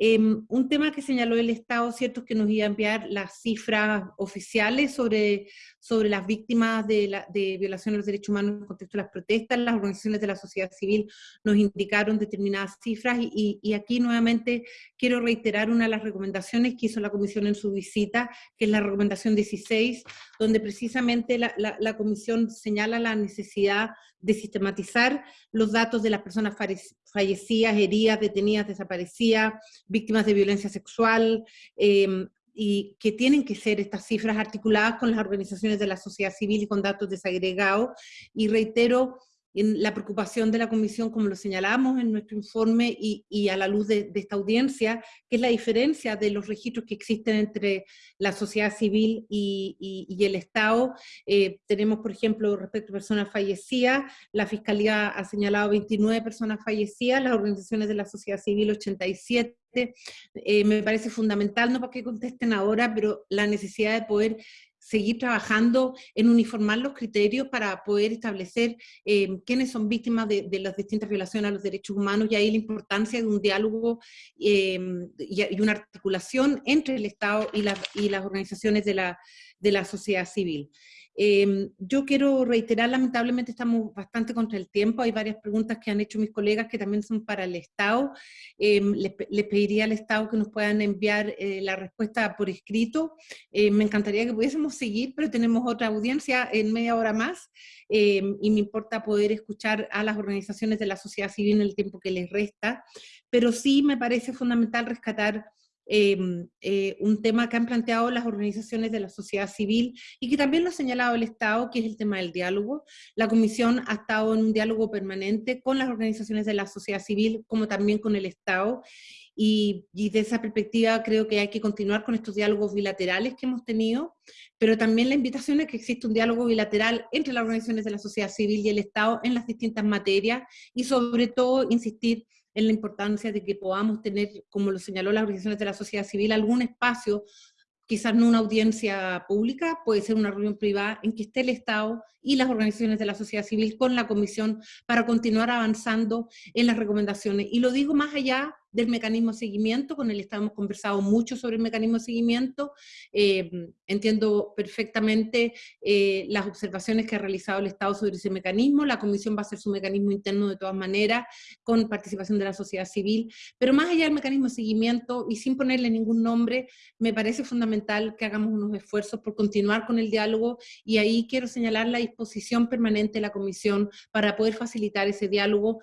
Em, un tema que señaló el Estado, cierto, es que nos iba a enviar las cifras oficiales sobre, sobre las víctimas de, la, de violación de los derechos humanos en el contexto de las protestas. Las organizaciones de la sociedad civil nos indicaron determinadas cifras y, aquí nuevamente quiero reiterar una de las recomendaciones que hizo la Comisión en su visita, que es la recomendación 16, donde precisamente la, la Comisión señala la necesidad de sistematizar los datos de las personas fallecidas, heridas, detenidas, desaparecidas, víctimas de violencia sexual, em, y que tienen que ser estas cifras articuladas con las organizaciones de la sociedad civil y con datos desagregados. Y reitero la preocupación de la Comisión, como lo señalamos en nuestro informe y, a la luz de, esta audiencia, que es la diferencia de los registros que existen entre la sociedad civil y, el Estado. Eh, tenemos, por ejemplo, respecto a personas fallecidas, la Fiscalía ha señalado 29 personas fallecidas, las organizaciones de la sociedad civil 87, eh, me parece fundamental, no para que contesten ahora, pero la necesidad de poder seguir trabajando en uniformar los criterios para poder establecer eh, quiénes son víctimas de, las distintas violaciones a los derechos humanos y ahí la importancia de un diálogo eh, y, una articulación entre el Estado y, y las organizaciones de la, de la sociedad civil. Em, yo quiero reiterar, lamentablemente estamos bastante contra el tiempo, hay varias preguntas que han hecho mis colegas que también son para el Estado. Em, les, pediría al Estado que nos puedan enviar eh, la respuesta por escrito. Em, me encantaría que pudiésemos seguir, pero tenemos otra audiencia en media hora más y me importa poder escuchar a las organizaciones de la sociedad civil en el tiempo que les resta, pero sí me parece fundamental rescatar Em, eh, un tema que han planteado las organizaciones de la sociedad civil y que también lo ha señalado el Estado, que es el tema del diálogo. La Comisión ha estado en un diálogo permanente con las organizaciones de la sociedad civil, como también con el Estado, y, y, de esa perspectiva creo que hay que continuar con estos diálogos bilaterales que hemos tenido, pero también la invitación es que exista un diálogo bilateral entre las organizaciones de la sociedad civil y el Estado en las distintas materias y sobre todo insistir en la importancia de que podamos tener, como lo señaló las organizaciones de la sociedad civil, algún espacio, quizás no una audiencia pública, puede ser una reunión privada en que esté el Estado y las organizaciones de la sociedad civil con la Comisión para continuar avanzando en las recomendaciones. Y lo digo más allá del mecanismo de seguimiento, con el Estado hemos conversado mucho sobre el mecanismo de seguimiento, eh, entiendo perfectamente eh, las observaciones que ha realizado el Estado sobre ese mecanismo, la Comisión va a hacer su mecanismo interno de todas maneras, con participación de la sociedad civil, pero más allá del mecanismo de seguimiento, y sin ponerle ningún nombre, me parece fundamental que hagamos unos esfuerzos por continuar con el diálogo, y ahí quiero señalar la disposición permanente de la Comisión para poder facilitar ese diálogo,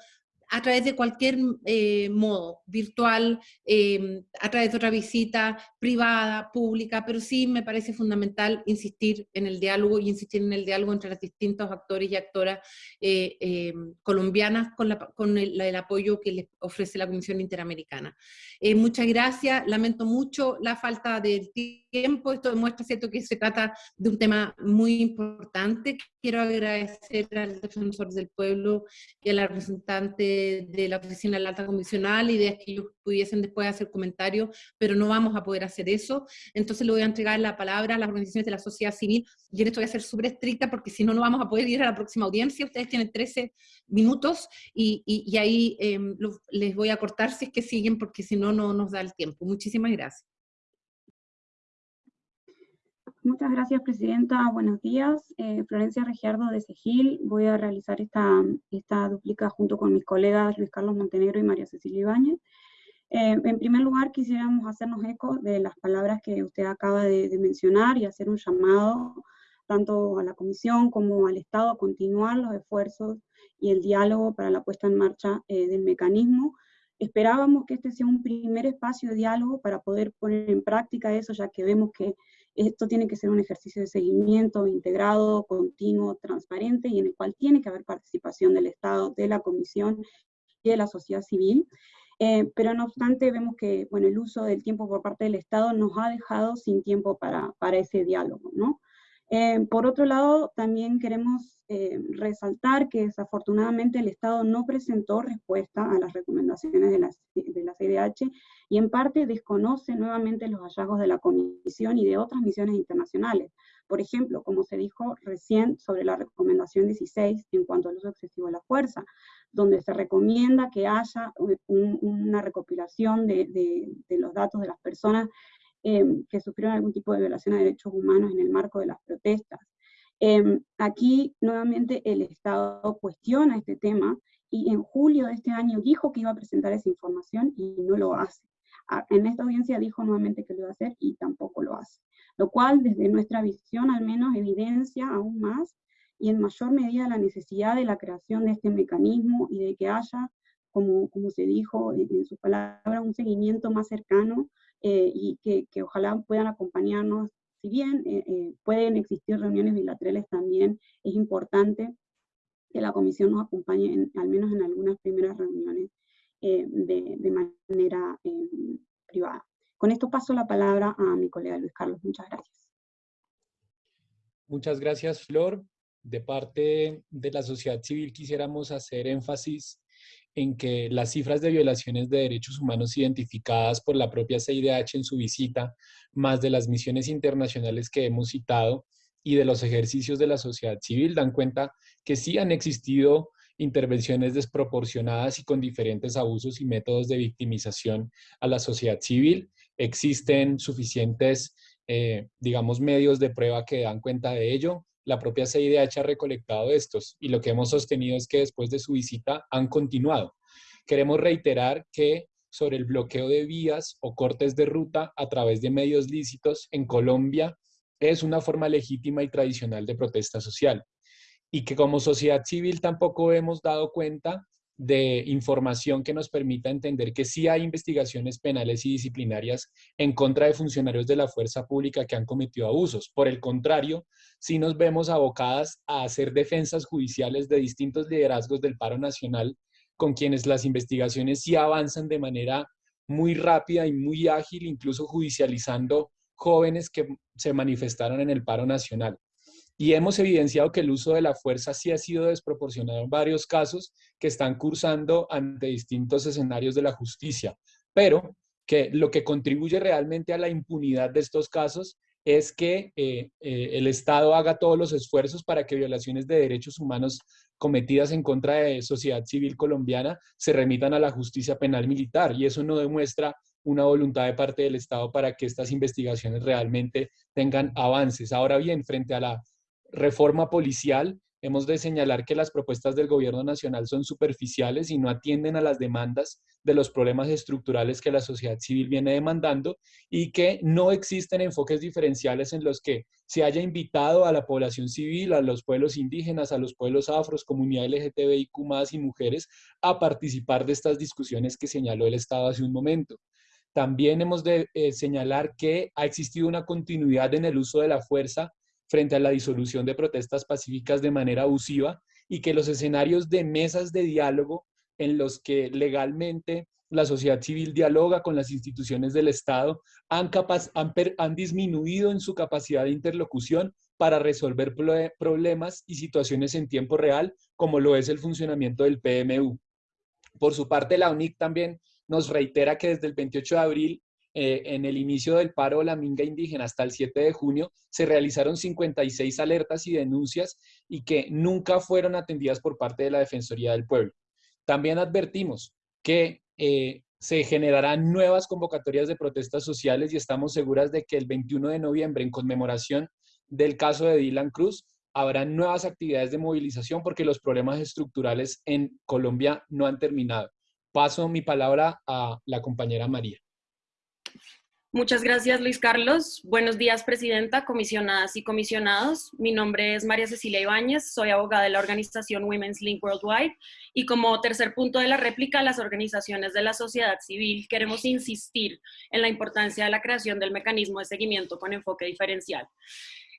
a través de cualquier eh, modo, virtual, eh, a través de otra visita privada, pública, pero sí me parece fundamental insistir en el diálogo y insistir en el diálogo entre los distintos actores y actoras eh, colombianas con, con el, apoyo que les ofrece la Comisión Interamericana. muchas gracias, lamento mucho la falta de tiempo, esto demuestra cierto que se trata de un tema muy importante. Quiero agradecer al defensor del pueblo y a la representante de, la oficina de la alta comisional y de que ellos pudiesen después hacer comentarios, pero no vamos a poder hacer eso. Entonces le voy a entregar la palabra a las organizaciones de la sociedad civil y en esto voy a ser súper estricta porque si no, no vamos a poder ir a la próxima audiencia. Ustedes tienen 13 minutos y, y, ahí em, les voy a cortar si es que siguen porque si no, no nos da el tiempo. Muchísimas gracias. Muchas gracias, Presidenta. Buenos días. Eh, Florencia Regiardo de Segil. Voy a realizar esta, esta duplica junto con mis colegas Luis Carlos Montenegro y María Cecilia Ibáñez. Eh, en primer lugar, quisiéramos hacernos eco de las palabras que usted acaba de, mencionar y hacer un llamado tanto a la Comisión como al Estado a continuar los esfuerzos y el diálogo para la puesta en marcha eh, del mecanismo. Esperábamos que este sea un primer espacio de diálogo para poder poner en práctica eso, ya que vemos que esto tiene que ser un ejercicio de seguimiento integrado, continuo, transparente y en el cual tiene que haber participación del Estado, de la Comisión y de la sociedad civil. Eh, pero no obstante, vemos que bueno, el uso del tiempo por parte del Estado nos ha dejado sin tiempo para, para ese diálogo. ¿no? Eh, por otro lado, también queremos eh, resaltar que desafortunadamente el Estado no presentó respuesta a las recomendaciones de la, de la CIDH y en parte desconoce nuevamente los hallazgos de la Comisión y de otras misiones internacionales. Por ejemplo, como se dijo recién sobre la recomendación 16 en cuanto al uso excesivo de la fuerza, donde se recomienda que haya una recopilación de, de los datos de las personas Em, que sufrieron algún tipo de violación a derechos humanos en el marco de las protestas. Em, aquí, nuevamente, el Estado cuestiona este tema y en julio de este año dijo que iba a presentar esa información y no lo hace. En esta audiencia dijo nuevamente que lo iba a hacer y tampoco lo hace. Lo cual, desde nuestra visión, al menos evidencia aún más y en mayor medida la necesidad de la creación de este mecanismo y de que haya, como, como se dijo en, en su palabra, un seguimiento más cercano eh, y que, ojalá puedan acompañarnos. Si bien eh, eh, pueden existir reuniones bilaterales también, es importante que la comisión nos acompañe al menos en algunas primeras reuniones de, de, manera privada. Con esto paso la palabra a mi colega Luis Carlos. Muchas gracias. Muchas gracias, Flor. De parte de la sociedad civil quisiéramos hacer énfasis en que las cifras de violaciones de derechos humanos identificadas por la propia CIDH en su visita, más de las misiones internacionales que hemos citado y de los ejercicios de la sociedad civil, dan cuenta que sí han existido intervenciones desproporcionadas y con diferentes abusos y métodos de victimización a la sociedad civil. Existen suficientes, eh, digamos, medios de prueba que dan cuenta de ello la propia CIDH ha recolectado estos y lo que hemos sostenido es que después de su visita han continuado. Queremos reiterar que sobre el bloqueo de vías o cortes de ruta a través de medios lícitos en Colombia es una forma legítima y tradicional de protesta social y que como sociedad civil tampoco hemos dado cuenta de información que nos permita entender que sí hay investigaciones penales y disciplinarias en contra de funcionarios de la fuerza pública que han cometido abusos. Por el contrario, sí nos vemos abocadas a hacer defensas judiciales de distintos liderazgos del paro nacional con quienes las investigaciones sí avanzan de manera muy rápida y muy ágil, incluso judicializando jóvenes que se manifestaron en el paro nacional. Y hemos evidenciado que el uso de la fuerza sí ha sido desproporcionado en varios casos que están cursando ante distintos escenarios de la justicia, pero que lo que contribuye realmente a la impunidad de estos casos es que eh, eh, el Estado haga todos los esfuerzos para que violaciones de derechos humanos cometidas en contra de sociedad civil colombiana se remitan a la justicia penal militar y eso no demuestra una voluntad de parte del Estado para que estas investigaciones realmente tengan avances. Ahora bien, frente a la reforma policial, hemos de señalar que las propuestas del gobierno nacional son superficiales y no atienden a las demandas de los problemas estructurales que la sociedad civil viene demandando y que no existen enfoques diferenciales en los que se haya invitado a la población civil, a los pueblos indígenas, a los pueblos afros, comunidad LGTBIQ+, y mujeres a participar de estas discusiones que señaló el Estado hace un momento. También hemos de eh, señalar que ha existido una continuidad en el uso de la fuerza frente a la disolución de protestas pacíficas de manera abusiva y que los escenarios de mesas de diálogo en los que legalmente la sociedad civil dialoga con las instituciones del Estado han, disminuido en su capacidad de interlocución para resolver problemas y situaciones en tiempo real, como lo es el funcionamiento del PMU. Por su parte, la UNIC también nos reitera que desde el 28 de abril eh, en el inicio del paro la minga indígena hasta el 7 de junio, se realizaron 56 alertas y denuncias y que nunca fueron atendidas por parte de la Defensoría del Pueblo. También advertimos que eh, se generarán nuevas convocatorias de protestas sociales y estamos seguras de que el 21 de noviembre, en conmemoración del caso de Dylan Cruz, habrá nuevas actividades de movilización porque los problemas estructurales en Colombia no han terminado. Paso mi palabra a la compañera María. Muchas gracias, Luis Carlos. Buenos días, Presidenta, comisionadas y comisionados. Mi nombre es María Cecilia Ibáñez, soy abogada de la organización Women's Link Worldwide y como tercer punto de la réplica, las organizaciones de la sociedad civil queremos insistir en la importancia de la creación del mecanismo de seguimiento con enfoque diferencial.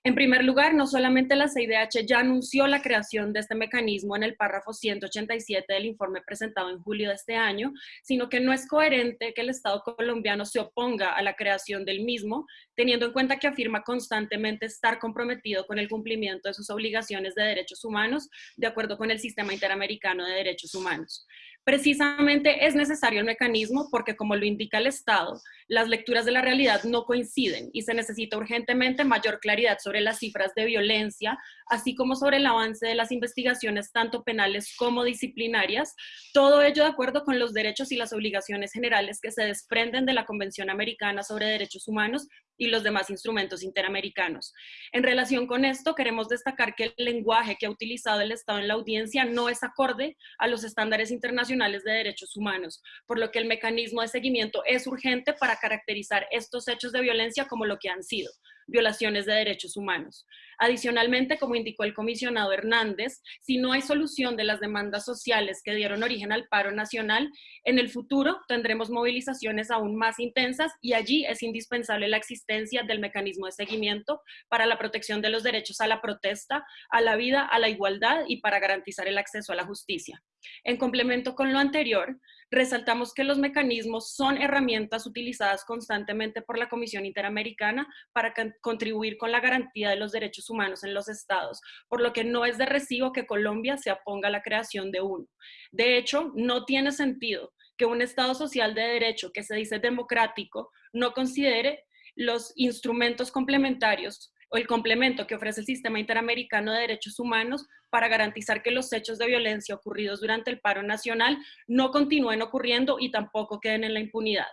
En primer lugar, no solamente la CIDH ya anunció la creación de este mecanismo en el párrafo 187 del informe presentado en julio de este año, sino que no es coherente que el Estado colombiano se oponga a la creación del mismo, teniendo en cuenta que afirma constantemente estar comprometido con el cumplimiento de sus obligaciones de derechos humanos de acuerdo con el Sistema Interamericano de Derechos Humanos. Precisamente es necesario el mecanismo porque, como lo indica el Estado, las lecturas de la realidad no coinciden y se necesita urgentemente mayor claridad sobre las cifras de violencia, así como sobre el avance de las investigaciones tanto penales como disciplinarias, todo ello de acuerdo con los derechos y las obligaciones generales que se desprenden de la Convención Americana sobre Derechos Humanos y los demás instrumentos interamericanos. En relación con esto, queremos destacar que el lenguaje que ha utilizado el Estado en la audiencia no es acorde a los estándares internacionales de derechos humanos, por lo que el mecanismo de seguimiento es urgente para caracterizar estos hechos de violencia como lo que han sido, violaciones de derechos humanos. Adicionalmente, como indicó el comisionado Hernández, si no hay solución de las demandas sociales que dieron origen al paro nacional, en el futuro tendremos movilizaciones aún más intensas y allí es indispensable la existencia del mecanismo de seguimiento para la protección de los derechos a la protesta, a la vida, a la igualdad y para garantizar el acceso a la justicia. En complemento con lo anterior, resaltamos que los mecanismos son herramientas utilizadas constantemente por la Comisión Interamericana para contribuir con la garantía de los derechos humanos en los estados, por lo que no es de recibo que Colombia se oponga a la creación de uno. De hecho, no tiene sentido que un Estado social de derecho que se dice democrático no considere los instrumentos complementarios el complemento que ofrece el Sistema Interamericano de Derechos Humanos para garantizar que los hechos de violencia ocurridos durante el paro nacional no continúen ocurriendo y tampoco queden en la impunidad.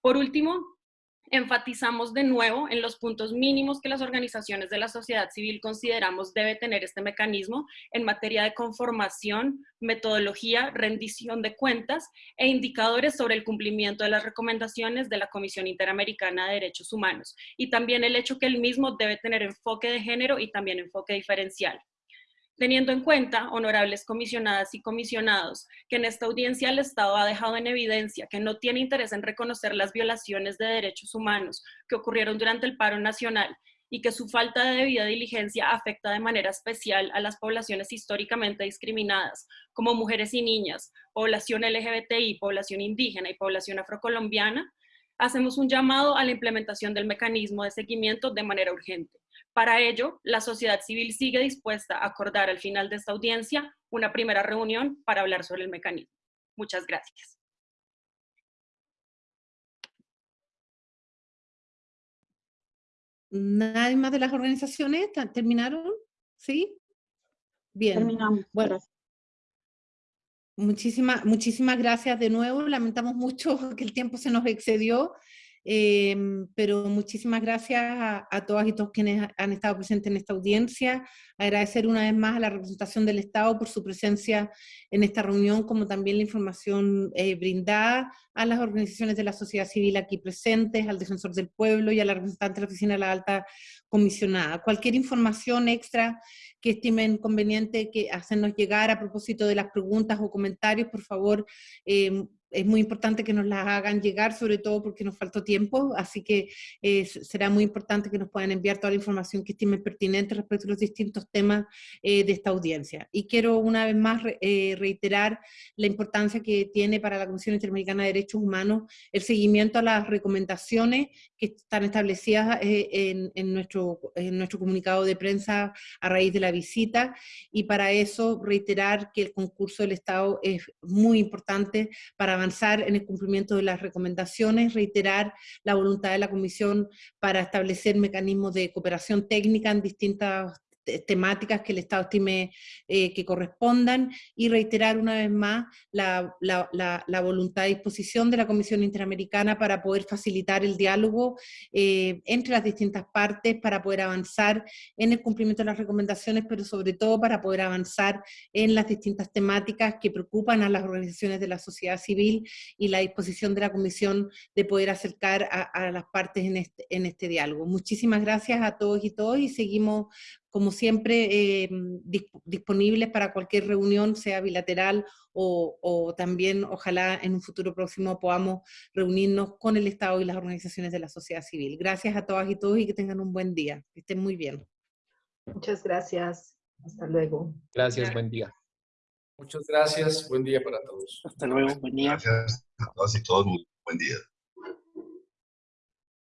Por último, enfatizamos de nuevo en los puntos mínimos que las organizaciones de la sociedad civil consideramos debe tener este mecanismo en materia de conformación, metodología, rendición de cuentas e indicadores sobre el cumplimiento de las recomendaciones de la Comisión Interamericana de Derechos Humanos y también el hecho que el mismo debe tener enfoque de género y también enfoque diferencial. Teniendo en cuenta, honorables comisionadas y comisionados, que en esta audiencia el Estado ha dejado en evidencia que no tiene interés en reconocer las violaciones de derechos humanos que ocurrieron durante el paro nacional y que su falta de debida diligencia afecta de manera especial a las poblaciones históricamente discriminadas, como mujeres y niñas, población LGBTI, población indígena y población afrocolombiana, hacemos un llamado a la implementación del mecanismo de seguimiento de manera urgente. Para ello, la sociedad civil sigue dispuesta a acordar al final de esta audiencia una primera reunión para hablar sobre el mecanismo. Muchas gracias. ¿Nadie más de las organizaciones? ¿Terminaron? ¿Sí? Bien. Terminamos. Bueno. Muchísimas, muchísimas gracias de nuevo. Lamentamos mucho <laughs> que el tiempo se nos excedió. Em, pero muchísimas gracias a, a, todas y todos quienes han estado presentes en esta audiencia. Agradecer una vez más a la representación del Estado por su presencia en esta reunión, como también la información eh, brindada a las organizaciones de la sociedad civil aquí presentes, al Defensor del Pueblo y a la representante de la Oficina de la Alta Comisionada. Cualquier información extra que estimen conveniente que hacernos llegar a propósito de las preguntas o comentarios, por favor, eh, es muy importante que nos las hagan llegar, sobre todo porque nos faltó tiempo, así que eh, será muy importante que nos puedan enviar toda la información que estimen pertinente respecto a los distintos temas eh, de esta audiencia. Y quiero una vez más eh, reiterar la importancia que tiene para la Comisión Interamericana de Derechos Humanos el seguimiento a las recomendaciones que están establecidas en, en, nuestro, en nuestro comunicado de prensa a raíz de la visita, y para eso reiterar que el concurso del Estado es muy importante para avanzar en el cumplimiento de las recomendaciones, reiterar la voluntad de la Comisión para establecer mecanismos de cooperación técnica en distintas temáticas que el Estado estime eh, que correspondan y reiterar una vez más la, la, la, voluntad y disposición de la Comisión Interamericana para poder facilitar el diálogo eh, entre las distintas partes, para poder avanzar en el cumplimiento de las recomendaciones, pero sobre todo para poder avanzar en las distintas temáticas que preocupan a las organizaciones de la sociedad civil y la disposición de la Comisión de poder acercar a, a las partes en este, en este diálogo. Muchísimas gracias a todos y todas y seguimos como siempre, eh, disponibles para cualquier reunión, sea bilateral o, o, también, ojalá, en un futuro próximo podamos reunirnos con el Estado y las organizaciones de la sociedad civil. Gracias a todas y todos y que tengan un buen día. Que estén muy bien. Muchas gracias. Hasta luego. Gracias, buen día. Muchas gracias. Buen día para todos. Hasta luego. Buen día. Gracias a todas y todos. Muy buen día.